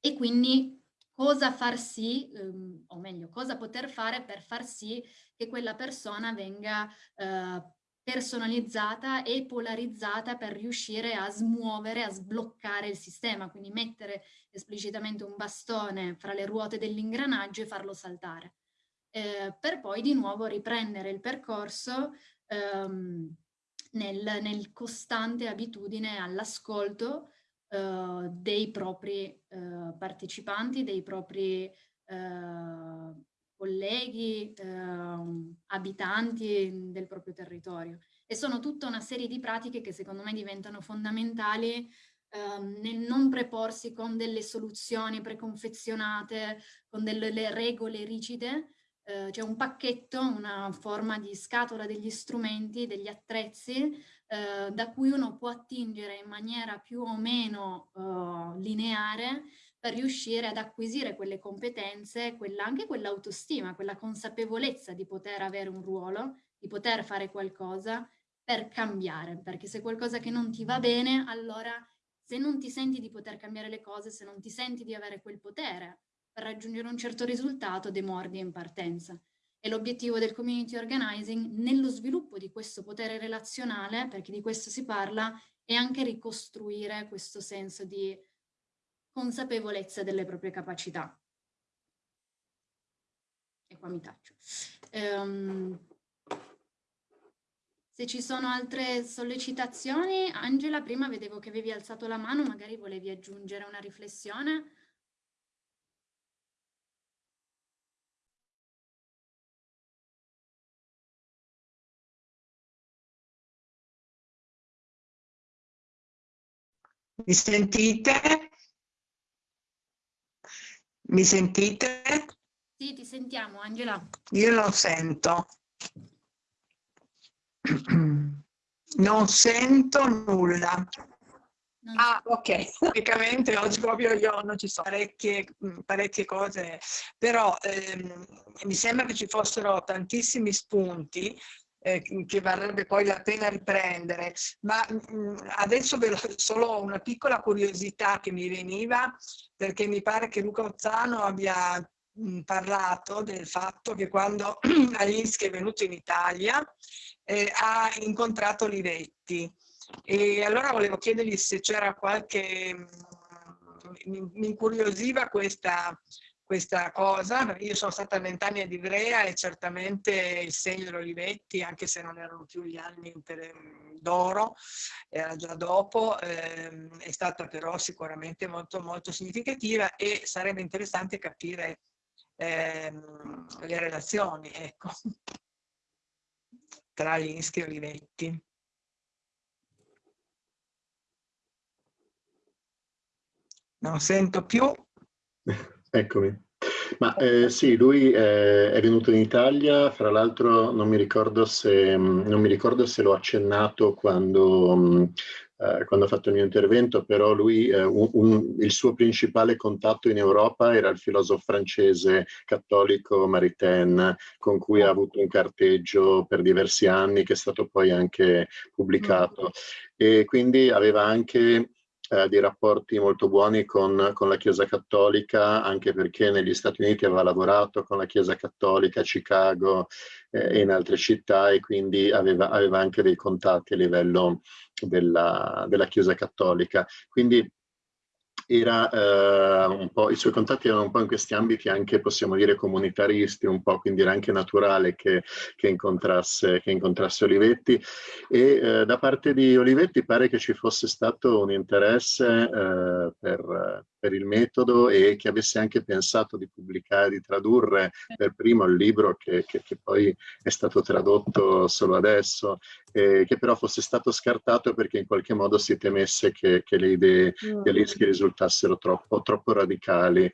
E quindi cosa far sì, um, o meglio, cosa poter fare per far sì che quella persona venga uh, personalizzata e polarizzata per riuscire a smuovere, a sbloccare il sistema, quindi mettere esplicitamente un bastone fra le ruote dell'ingranaggio e farlo saltare. Eh, per poi di nuovo riprendere il percorso um, nel, nel costante abitudine all'ascolto uh, dei propri uh, partecipanti, dei propri uh, colleghi, abitanti del proprio territorio. E sono tutta una serie di pratiche che secondo me diventano fondamentali ehm, nel non preporsi con delle soluzioni preconfezionate, con delle regole rigide, eh, c'è un pacchetto, una forma di scatola degli strumenti, degli attrezzi, eh, da cui uno può attingere in maniera più o meno eh, lineare per riuscire ad acquisire quelle competenze, quella, anche quell'autostima, quella consapevolezza di poter avere un ruolo, di poter fare qualcosa per cambiare, perché se qualcosa che non ti va bene, allora se non ti senti di poter cambiare le cose, se non ti senti di avere quel potere, per raggiungere un certo risultato demordi in partenza. E l'obiettivo del community organizing nello sviluppo di questo potere relazionale, perché di questo si parla, è anche ricostruire questo senso di consapevolezza delle proprie capacità. E qua mi taccio. Um, se ci sono altre sollecitazioni, Angela, prima vedevo che avevi alzato la mano, magari volevi aggiungere una riflessione. Mi sentite? Mi sentite? Sì, ti sentiamo, Angela. Io non sento. Non sento nulla. Non Ah, ok, praticamente oggi proprio io non ci sono parecchie, mh, parecchie cose, però ehm, mi sembra che ci fossero tantissimi spunti eh, che varrebbe poi la pena riprendere, ma mh, adesso ve lo- solo una piccola curiosità che mi veniva, perché mi pare che Luca Ozzano abbia mh, parlato del fatto che quando Alinsky è venuto in Italia eh, ha incontrato Livetti. E allora volevo chiedergli se c'era qualche... Mi, mi incuriosiva questa, questa cosa. Io sono stata vent'anni ad Ivrea e certamente il segno dell'Olivetti, anche se non erano più gli anni d'oro, era già dopo, ehm, è stata però sicuramente molto, molto significativa e sarebbe interessante capire ehm, le relazioni, ecco, tra Linsky e Olivetti. Non sento più. Eccomi. Ma eh, sì, lui eh, è venuto in Italia, fra l'altro non se, non mi ricordo se l'ho accennato quando, mh, eh, quando ho fatto il mio intervento, però lui, eh, un, un, il suo principale contatto in Europa era il filosofo francese cattolico Maritain, con cui ha avuto un carteggio per diversi anni, che è stato poi anche pubblicato. E quindi aveva anche eh, dei rapporti molto buoni con, con, la Chiesa Cattolica, anche perché negli Stati Uniti aveva lavorato con la Chiesa Cattolica a Chicago eh, e in altre città e quindi aveva, aveva anche dei contatti a livello della, della Chiesa Cattolica. Quindi era eh, un po', i suoi contatti erano un po' in questi ambiti anche, possiamo dire, comunitaristi, un po', quindi era anche naturale che, che, incontrasse, che incontrasse, Olivetti. E eh, da parte di Olivetti pare che ci fosse stato un interesse eh, per, per, il metodo e che avesse anche pensato di pubblicare, di tradurre per primo il libro che, che, che poi è stato tradotto solo adesso, e che però fosse stato scartato perché in qualche modo si temesse che, le idee di Alinsky risultassero risultassero troppo, troppo radicali.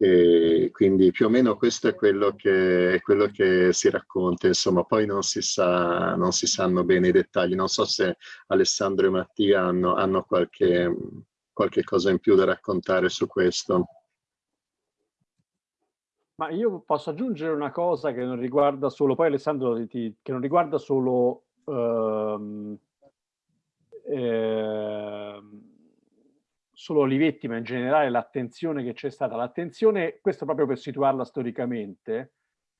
E quindi più o meno questo è quello, che, è quello che si racconta, insomma, poi non si, sa, non si sanno bene i dettagli, non so se Alessandro e Mattia hanno, hanno qualche, qualche cosa in più da raccontare su questo. Ma io posso aggiungere una cosa che non riguarda solo, poi Alessandro, ti, che non riguarda solo ehm, ehm, solo Olivetti, ma in generale l'attenzione che c'è stata, l'attenzione, questo proprio per situarla storicamente,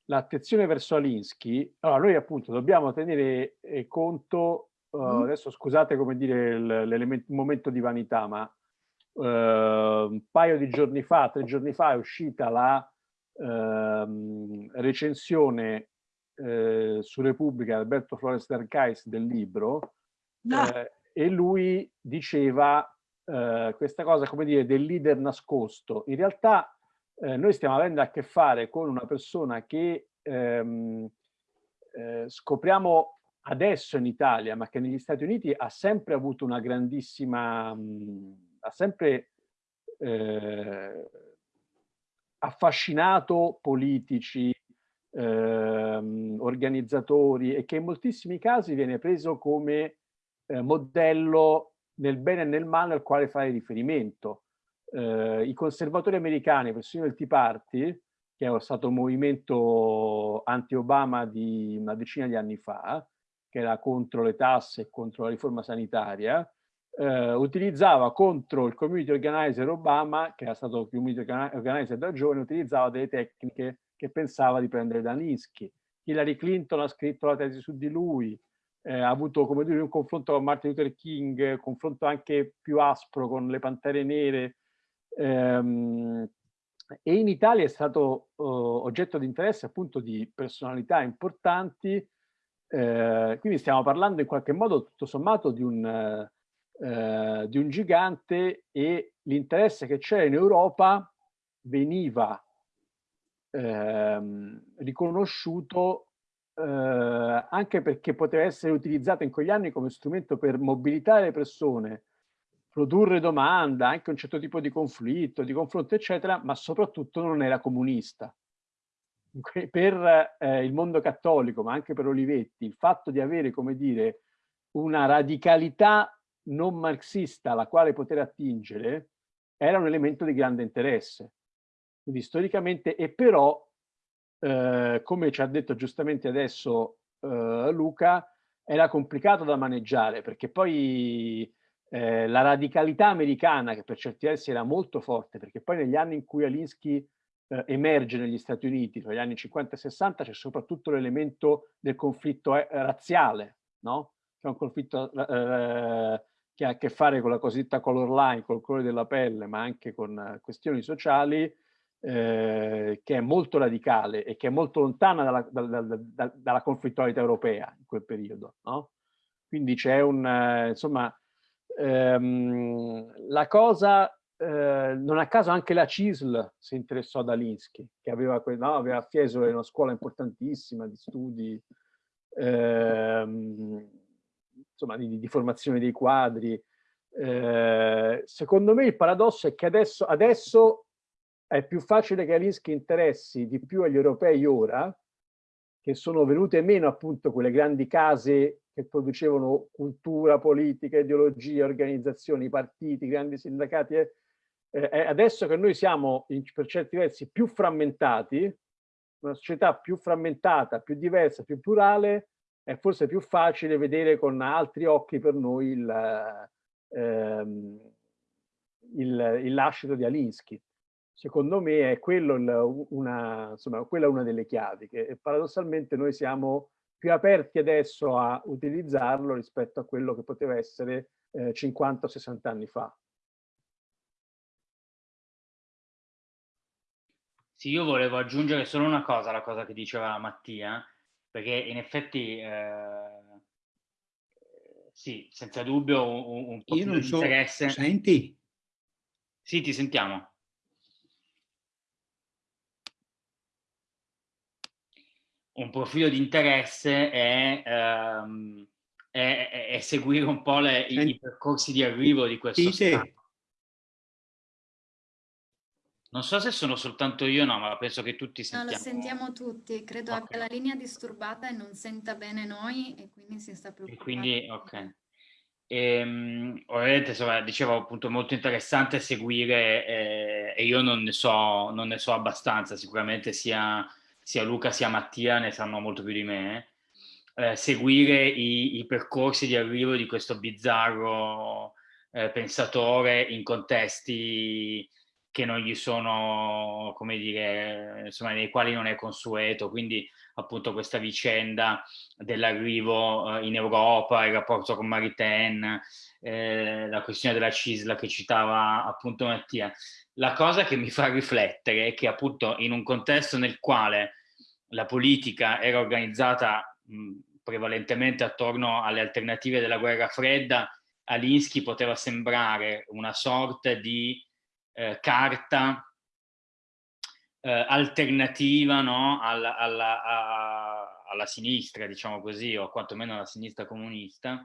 l'attenzione verso Alinsky, allora noi appunto dobbiamo tenere eh, conto, uh, mm. adesso scusate come dire il momento di vanità, ma un paio di giorni fa, tre giorni fa è uscita la uh, recensione eh, su Repubblica Alberto Flores Dercais del libro no. eh, e lui diceva eh, questa cosa, come dire, del leader nascosto. In realtà eh, noi stiamo avendo a che fare con una persona che ehm, eh, scopriamo adesso in Italia, ma che negli Stati Uniti ha sempre avuto una grandissima, mh, ha sempre eh, affascinato politici, ehm, organizzatori e che in moltissimi casi viene preso come eh, modello nel bene e nel male al quale fare riferimento. Eh, I conservatori americani, persino il Tea Party, che è stato un movimento anti-Obama di una decina di anni fa, che era contro le tasse e contro la riforma sanitaria, eh, utilizzava contro il community organizer Obama, che era stato community organizer da giovane, utilizzava delle tecniche che pensava di prendere da Ninsky. Hillary Clinton ha scritto la tesi su di lui, eh, ha avuto come dire, un confronto con Martin Luther King, confronto anche più aspro con le Pantere Nere, ehm, e in Italia è stato uh, oggetto di interesse appunto di personalità importanti, eh, quindi stiamo parlando in qualche modo tutto sommato di un, eh, di un gigante e l'interesse che c'era in Europa veniva ehm, riconosciuto eh, anche perché poteva essere utilizzato in quegli anni come strumento per mobilitare le persone, produrre domanda, anche un certo tipo di conflitto, di confronto, eccetera, ma soprattutto non era comunista. Per eh, il mondo cattolico, ma anche per Olivetti, il fatto di avere, come dire, una radicalità non marxista alla quale poter attingere era un elemento di grande interesse. Quindi storicamente, e però eh, come ci ha detto giustamente adesso eh, Luca, era complicato da maneggiare perché poi eh, la radicalità americana, che per certi versi era molto forte, perché poi negli anni in cui Alinsky eh, emerge negli Stati Uniti, tra gli anni 50 e 60, c'è soprattutto l'elemento del conflitto eh, razziale, no? che è un conflitto eh, che ha a che fare con la cosiddetta color line, col colore della pelle, ma anche con questioni sociali, eh, che è molto radicale e che è molto lontana dalla, dalla, dalla, dalla conflittualità europea in quel periodo. No? Quindi c'è un, eh, insomma, ehm, la cosa, eh, non a caso anche la CISL si interessò ad Alinsky, che aveva, no, aveva a Fiesole una scuola importantissima di studi, ehm, insomma, di, di, formazione dei quadri. Eh, secondo me il paradosso è che adesso, adesso è più facile che Alinsky interessi di più agli europei ora, che sono venute meno appunto quelle grandi case che producevano cultura, politica, ideologia, organizzazioni, partiti, grandi sindacati. Eh, eh, adesso che noi siamo in, per certi versi più frammentati, una società più frammentata, più diversa, più plurale, è forse più facile vedere con altri occhi per noi il, ehm, il, il lascito di Alinsky secondo me è quello una, insomma, quella una delle chiavi, che paradossalmente noi siamo più aperti adesso a utilizzarlo rispetto a quello che poteva essere eh, 50 o 60 anni fa. Sì, io volevo aggiungere solo una cosa alla cosa che diceva Mattia, perché in effetti, eh, sì, senza dubbio un, un po' io non so, interesse... Senti? Sì, ti sentiamo. un profilo di interesse è, ehm, è, è seguire un po' le, i, i, percorsi di arrivo di questo sì, Stato. Non so se sono soltanto io no, ma penso che tutti sentiamo. No, lo sentiamo tutti. Credo okay. abbia la linea disturbata e non senta bene noi e quindi si sta preoccupando. E quindi, ok. E, um, ovviamente, insomma, dicevo appunto molto interessante seguire eh, e io non ne, so, non ne so abbastanza, sicuramente sia sia Luca sia Mattia ne sanno molto più di me, eh, seguire i, i, percorsi di arrivo di questo bizzarro eh, pensatore in contesti che non gli sono, come dire, insomma, nei quali non è consueto, quindi appunto questa vicenda dell'arrivo eh, in Europa, il rapporto con Maritain, eh, la questione della CISLA che citava appunto Mattia. La cosa che mi fa riflettere è che appunto in un contesto nel quale la politica era organizzata mh, prevalentemente attorno alle alternative della guerra fredda, Alinsky poteva sembrare una sorta di eh, carta eh, alternativa no? alla, alla, a, alla, sinistra, diciamo così, o quantomeno alla sinistra comunista.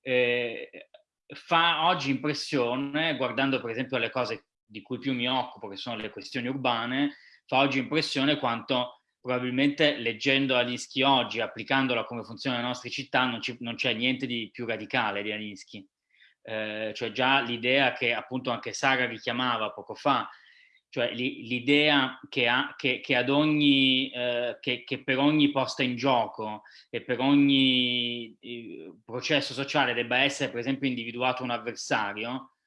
Eh, fa oggi impressione, guardando per esempio le cose di cui più mi occupo, che sono le questioni urbane, fa oggi impressione quanto probabilmente leggendo Alinsky oggi, applicandola come funziona nelle nostre città, non c'è niente di più radicale di Alinsky. Eh, cioè già l'idea che appunto anche Sara richiamava poco fa, cioè l'idea che, che, che, eh, che, per ogni posta in gioco e per ogni eh, processo sociale debba essere per esempio individuato un avversario,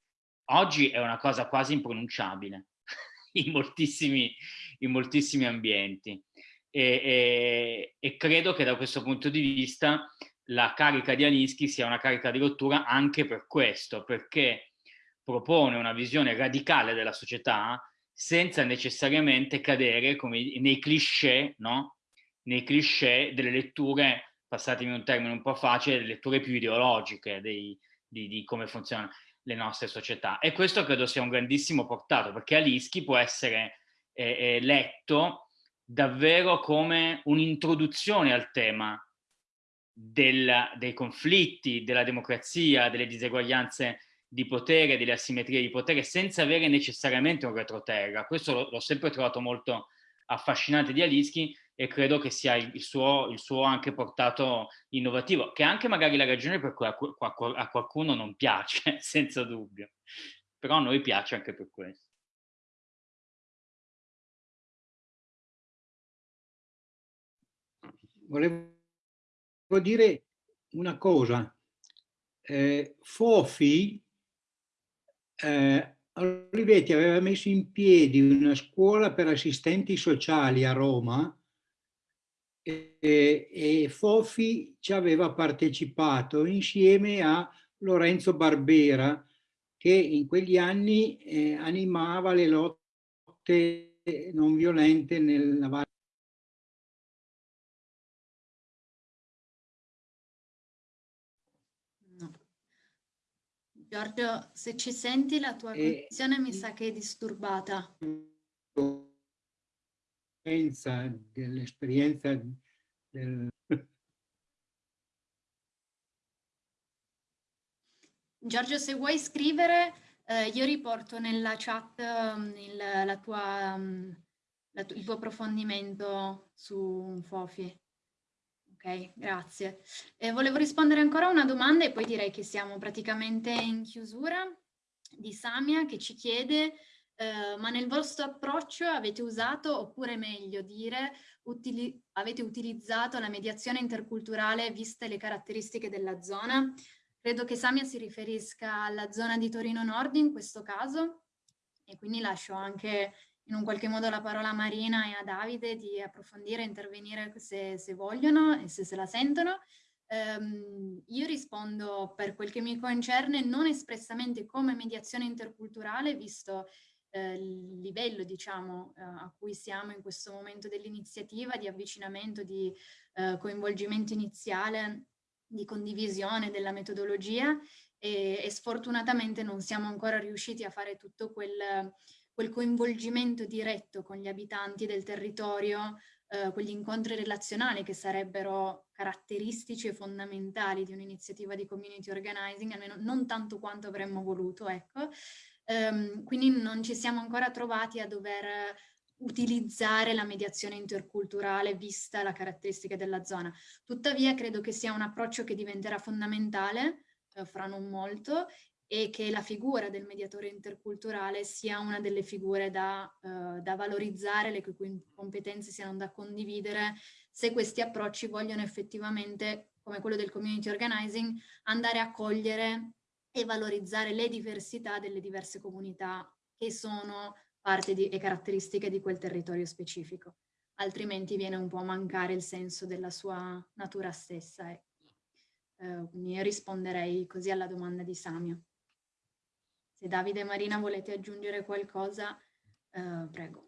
oggi è una cosa quasi impronunciabile in moltissimi, in moltissimi ambienti. E, e, e, credo che da questo punto di vista la carica di Alinsky sia una carica di rottura anche per questo, perché propone una visione radicale della società senza necessariamente cadere come nei cliché, no? nei cliché delle letture, passatemi un termine un po' facile, delle letture più ideologiche dei, di, di, come funzionano le nostre società. E questo credo sia un grandissimo portato, perché Alinsky può essere eh, eh, letto davvero come un'introduzione al tema del, dei conflitti, della democrazia, delle diseguaglianze di potere, delle asimmetrie di potere, senza avere necessariamente un retroterra. Questo l'ho sempre trovato molto affascinante di Alinsky e credo che sia il suo, il suo, anche portato innovativo, che è anche magari la ragione per cui a, qualcuno non piace, senza dubbio. Però a noi piace anche per questo. Volevo dire una cosa. Eh, Fofi eh, Olivetti aveva messo in piedi una scuola per assistenti sociali a Roma e, e Fofi ci aveva partecipato insieme a Lorenzo Barbera che in quegli anni eh, animava le lotte non violente nella Valle Giorgio, se ci senti la tua e... condizione mi sa che è disturbata. Dell'esperienza del... Giorgio, se vuoi scrivere, eh, io riporto nella chat um, il, tua, um, la il tuo approfondimento su Fofi. Ok, grazie. Eh, volevo rispondere ancora a una domanda e poi direi che siamo praticamente in chiusura di Samia che ci chiede eh, ma nel vostro approccio avete usato, oppure meglio dire, utili avete utilizzato la mediazione interculturale viste le caratteristiche della zona? Credo che Samia si riferisca alla zona di Torino Nord in questo caso e quindi lascio anche in un qualche modo la parola a Marina e a Davide di approfondire intervenire se, se, vogliono e se se la sentono. Um, io rispondo per quel che mi concerne non espressamente come mediazione interculturale, visto eh, il livello diciamo, eh, a cui siamo in questo momento dell'iniziativa di avvicinamento, di eh, coinvolgimento iniziale, di condivisione della metodologia e, e, sfortunatamente non siamo ancora riusciti a fare tutto quel quel coinvolgimento diretto con gli abitanti del territorio, eh, quegli incontri relazionali che sarebbero caratteristici e fondamentali di un'iniziativa di community organizing, almeno non tanto quanto avremmo voluto, ecco. Um, quindi non ci siamo ancora trovati a dover utilizzare la mediazione interculturale vista la caratteristica della zona. Tuttavia credo che sia un approccio che diventerà fondamentale eh, fra non molto e che la figura del mediatore interculturale sia una delle figure da, uh, da valorizzare, le cui competenze siano da condividere, se questi approcci vogliono effettivamente, come quello del community organizing, andare a cogliere e valorizzare le diversità delle diverse comunità che sono parte di, e caratteristiche di quel territorio specifico. Altrimenti viene un po' a mancare il senso della sua natura stessa. Ecco. Uh, quindi risponderei così alla domanda di Samio. Se Davide e Marina volete aggiungere qualcosa, eh, prego.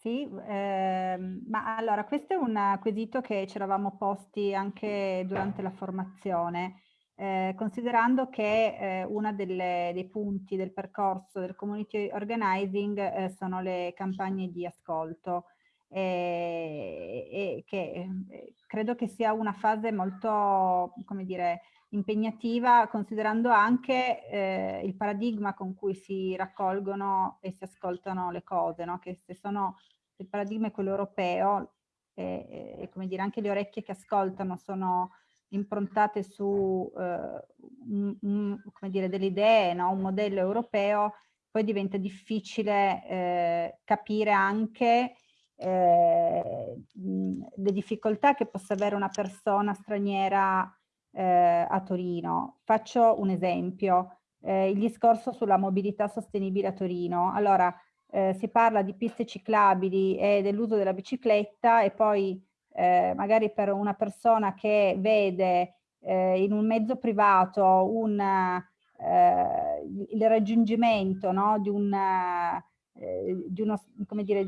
Sì, ehm, ma allora questo è un quesito che ci eravamo posti anche durante la formazione, eh, considerando che eh, uno dei punti del percorso del community organizing eh, sono le campagne di ascolto e, che eh, credo che sia una fase molto, come dire, impegnativa considerando anche eh, il paradigma con cui si raccolgono e si ascoltano le cose, no? che se sono il paradigma è quello europeo e, e, come dire anche le orecchie che ascoltano sono improntate su eh, un, un, delle idee, no? un modello europeo, poi diventa difficile eh, capire anche eh, le difficoltà che possa avere una persona straniera eh, a Torino. Faccio un esempio, eh, il discorso sulla mobilità sostenibile a Torino. Allora, eh, si parla di piste ciclabili e dell'uso della bicicletta e poi eh, magari per una persona che vede eh, in un mezzo privato un, eh, il raggiungimento no, di, un, eh, di uno, come dire,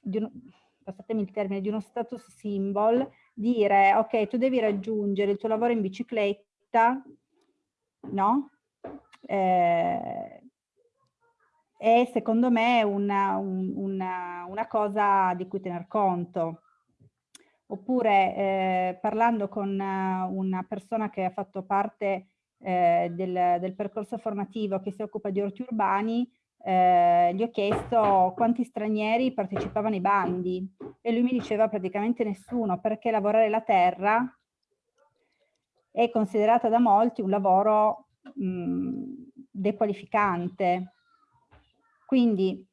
di uno, passatemi il termine, di uno status symbol, dire ok, tu devi raggiungere il tuo lavoro in bicicletta, no? Eh, è secondo me una, una, una, cosa di cui tener conto. Oppure eh, parlando con una persona che ha fatto parte eh, del, del, percorso formativo che si occupa di orti urbani, eh, gli ho chiesto quanti stranieri partecipavano ai bandi e lui mi diceva praticamente nessuno perché lavorare la terra è considerata da molti un lavoro mh, dequalificante. Quindi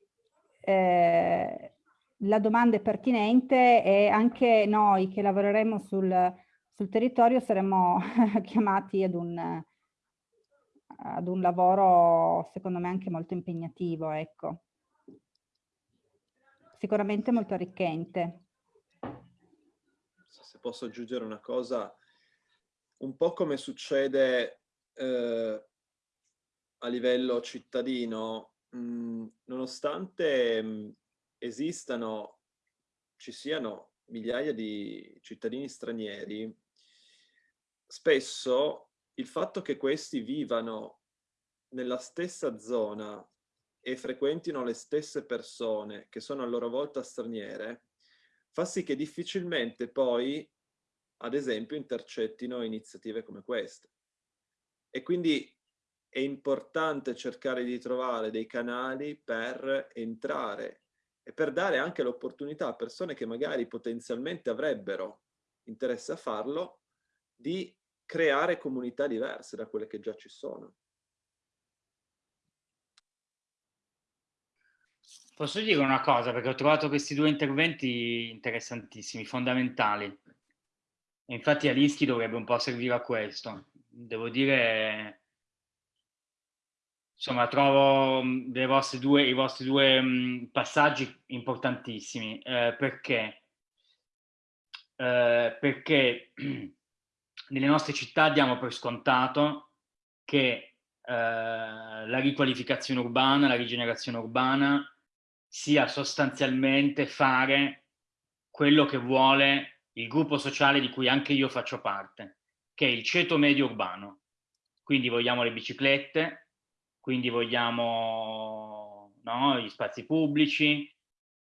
eh, la domanda è pertinente e anche noi che lavoreremo sul, sul territorio saremo chiamati ad un, ad un lavoro secondo me anche molto impegnativo, ecco. Sicuramente molto arricchente. Se posso aggiungere una cosa, un po' come succede eh, a livello cittadino, mh, mm, nonostante mh, mm, esistano, ci siano migliaia di cittadini stranieri, spesso il fatto che questi vivano nella stessa zona e frequentino le stesse persone che sono a loro volta straniere, fa sì che difficilmente poi, ad esempio, intercettino iniziative come queste. E quindi è importante cercare di trovare dei canali per entrare e per dare anche l'opportunità a persone che magari potenzialmente avrebbero interesse a farlo, di creare comunità diverse da quelle che già ci sono. Posso dire una cosa, perché ho trovato questi due interventi interessantissimi, fondamentali. E infatti Alinsky dovrebbe un po' servire a questo. Devo dire, insomma, trovo vostre due, i vostri due mh, passaggi importantissimi. Eh, perché? Eh, perché nelle nostre città diamo per scontato che eh, la riqualificazione urbana, la rigenerazione urbana sia sostanzialmente fare quello che vuole il gruppo sociale di cui anche io faccio parte, che è il ceto medio urbano. Quindi vogliamo le biciclette, quindi vogliamo no, gli spazi pubblici,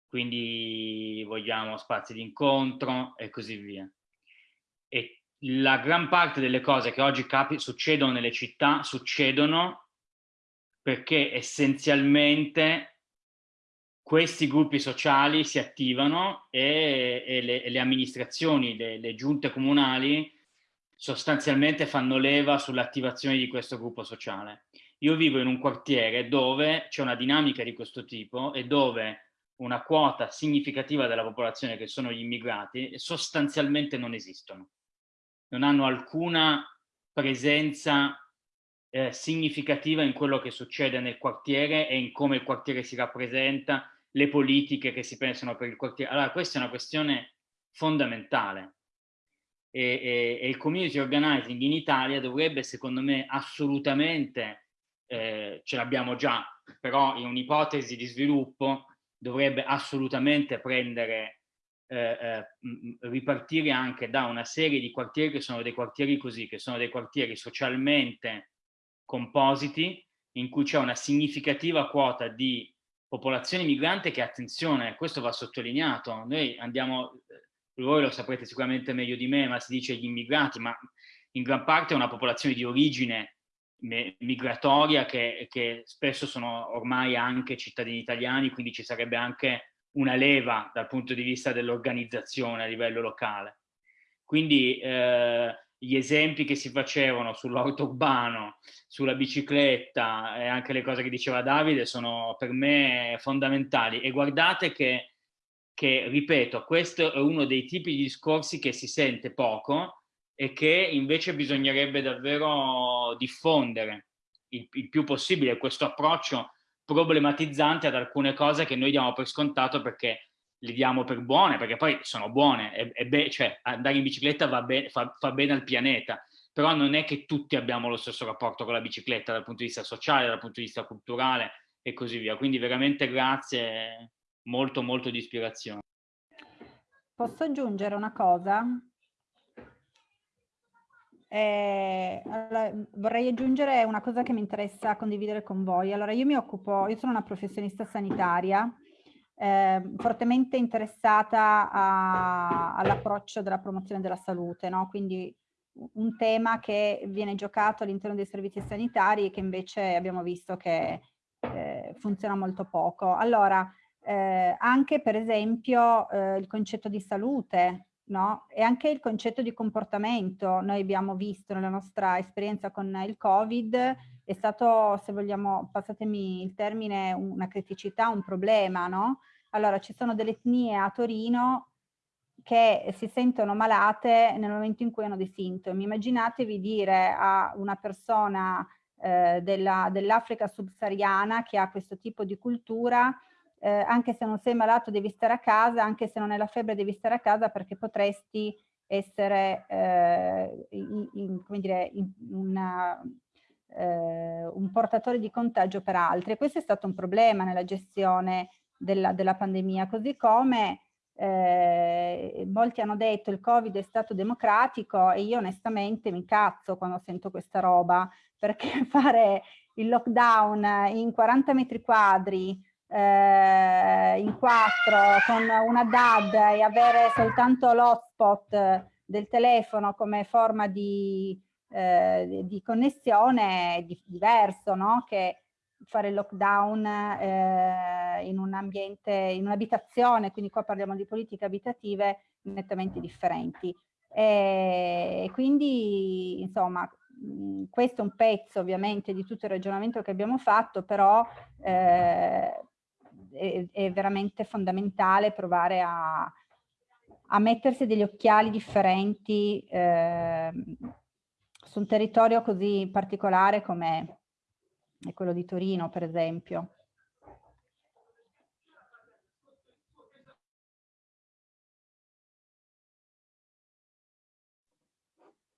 quindi vogliamo spazi di incontro e così via. La gran parte delle cose che oggi succedono nelle città succedono perché essenzialmente questi gruppi sociali si attivano e, e, le, e le, amministrazioni, le, le, giunte comunali sostanzialmente fanno leva sull'attivazione di questo gruppo sociale. Io vivo in un quartiere dove c'è una dinamica di questo tipo e dove una quota significativa della popolazione che sono gli immigrati sostanzialmente non esistono non hanno alcuna presenza eh, significativa in quello che succede nel quartiere e in come il quartiere si rappresenta, le politiche che si pensano per il quartiere. Allora questa è una questione fondamentale e, e, e il community organizing in Italia dovrebbe secondo me assolutamente, eh, ce l'abbiamo già, però in un'ipotesi di sviluppo dovrebbe assolutamente prendere eh, eh ripartire anche da una serie di quartieri che sono dei quartieri così, che sono dei quartieri socialmente compositi, in cui c'è una significativa quota di popolazione migrante che, attenzione, questo va sottolineato, noi andiamo, voi lo saprete sicuramente meglio di me, ma si dice gli immigrati, ma in gran parte è una popolazione di origine migratoria che, che spesso sono ormai anche cittadini italiani, quindi ci sarebbe anche una leva dal punto di vista dell'organizzazione a livello locale. Quindi eh, gli esempi che si facevano sull'auto urbano, sulla bicicletta e anche le cose che diceva Davide sono per me fondamentali. E guardate che, che, ripeto, questo è uno dei tipi di discorsi che si sente poco e che invece bisognerebbe davvero diffondere il, il più possibile questo approccio problematizzante ad alcune cose che noi diamo per scontato perché li diamo per buone, perché poi sono buone, e, e cioè andare in bicicletta va be fa, fa bene al pianeta, però non è che tutti abbiamo lo stesso rapporto con la bicicletta dal punto di vista sociale, dal punto di vista culturale e così via. Quindi veramente grazie, molto molto di ispirazione. Posso aggiungere una cosa? Eh, allora, vorrei aggiungere una cosa che mi interessa condividere con voi. Allora, io mi occupo, io sono una professionista sanitaria eh, fortemente interessata all'approccio della promozione della salute, no? quindi un tema che viene giocato all'interno dei servizi sanitari e che invece abbiamo visto che eh, funziona molto poco. Allora, eh, anche per esempio eh, il concetto di salute no? e anche il concetto di comportamento, noi abbiamo visto nella nostra esperienza con il Covid, è stato, se vogliamo, passatemi il termine, una criticità, un problema, no? Allora, ci sono delle etnie a Torino che si sentono malate nel momento in cui hanno dei sintomi. Immaginatevi dire a una persona eh, dell'Africa dell subsahariana che ha questo tipo di cultura, eh, anche se non sei malato devi stare a casa, anche se non hai la febbre devi stare a casa perché potresti essere eh, in, in, come dire, in una, eh, un portatore di contagio per altri. Questo è stato un problema nella gestione della, della pandemia, così come eh, molti hanno detto il covid è stato democratico e io onestamente mi cazzo quando sento questa roba perché fare il lockdown in 40 metri quadri eh, in quattro con una DAD e avere soltanto l'hotspot del telefono come forma di, eh, di connessione è di, diverso, no? Che fare il lockdown eh, in un ambiente, in un'abitazione, quindi qua parliamo di politiche abitative nettamente differenti. E quindi, insomma, questo è un pezzo ovviamente di tutto il ragionamento che abbiamo fatto, però eh, è, è, veramente fondamentale provare a, a, mettersi degli occhiali differenti eh, su un territorio così particolare come è quello di Torino per esempio.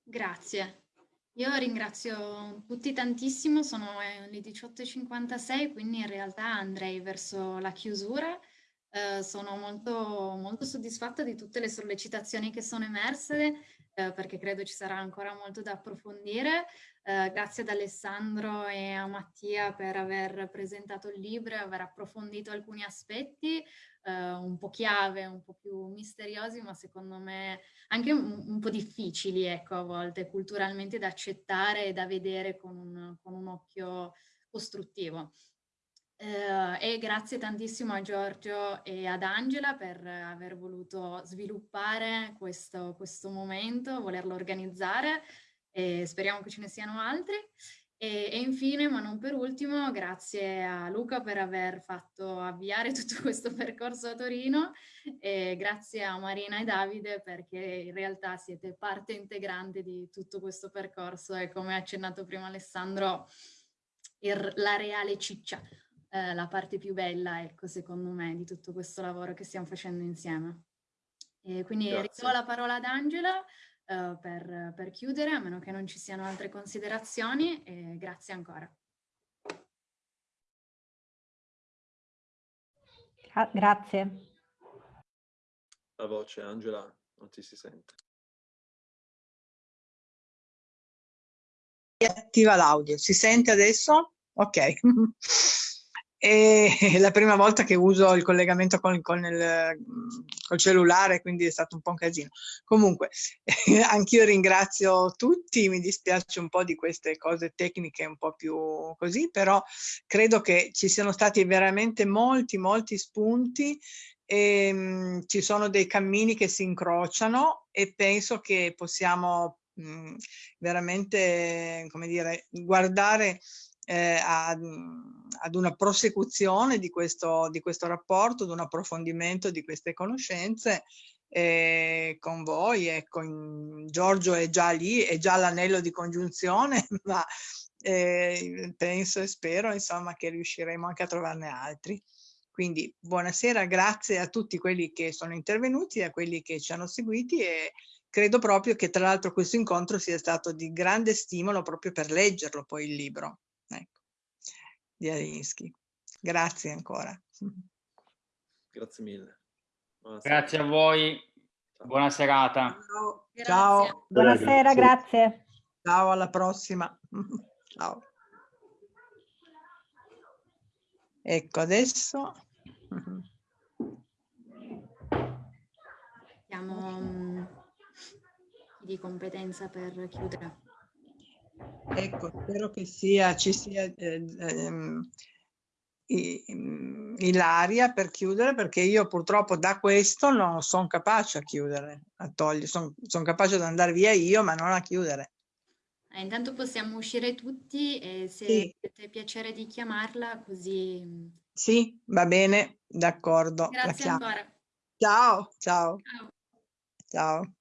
Grazie. Io ringrazio tutti tantissimo, sono le 18.56, quindi in realtà andrei verso la chiusura. Eh, sono molto, molto soddisfatta di tutte le sollecitazioni che sono emerse, eh, perché credo ci sarà ancora molto da approfondire. Eh, grazie ad Alessandro e a Mattia per aver presentato il libro e aver approfondito alcuni aspetti eh, un po' chiave, un po' più misteriosi, ma secondo me anche un, un, po' difficili, ecco, a volte culturalmente da accettare e da vedere con un, con un occhio costruttivo. Eh, e grazie tantissimo a Giorgio e ad Angela per aver voluto sviluppare questo, questo momento, volerlo organizzare e speriamo che ce ne siano altri. E, e, infine, ma non per ultimo, grazie a Luca per aver fatto avviare tutto questo percorso a Torino e grazie a Marina e Davide perché in realtà siete parte integrante di tutto questo percorso e come ha accennato prima Alessandro, il, la reale ciccia, eh, la parte più bella, ecco, secondo me, di tutto questo lavoro che stiamo facendo insieme. E quindi ridò la parola ad Angela uh, per, per, chiudere, a meno che non ci siano altre considerazioni. E grazie ancora. Ah, grazie. La voce, Angela, non ti si sente. Attiva l'audio, si sente adesso? Ok. è la prima volta che uso il collegamento con, con il col cellulare, quindi è stato un po' un casino. Comunque, anch'io ringrazio tutti, mi dispiace un po' di queste cose tecniche un po' più così, però credo che ci siano stati veramente molti, molti spunti e mh, ci sono dei cammini che si incrociano e penso che possiamo mh, veramente, come dire, guardare eh, ad, ad, una prosecuzione di questo, di questo rapporto, ad un approfondimento di queste conoscenze eh, con voi. Ecco, in, Giorgio è già lì, è già l'anello di congiunzione, ma eh, penso e spero insomma che riusciremo anche a trovarne altri. Quindi buonasera, grazie a tutti quelli che sono intervenuti, a quelli che ci hanno seguiti e credo proprio che tra l'altro questo incontro sia stato di grande stimolo proprio per leggerlo poi il libro di Alinsky. Grazie ancora. Grazie mille. Buonasera. Grazie a voi, buona serata. Ciao. Ciao. Buonasera, grazie. Ciao, alla prossima. Ciao. Ecco, adesso... Siamo mm, di competenza per chiudere. Ecco, spero che sia, ci sia eh, ehm, Ilaria per chiudere, perché io purtroppo da questo non sono capace a chiudere, a togliere, sono son capace di andare via io, ma non a chiudere. Eh, intanto possiamo uscire tutti e se Sì. avete piacere di chiamarla così... mm, Sì, va bene, d'accordo. Grazie ancora. Ciao, ciao, Ciao. ciao.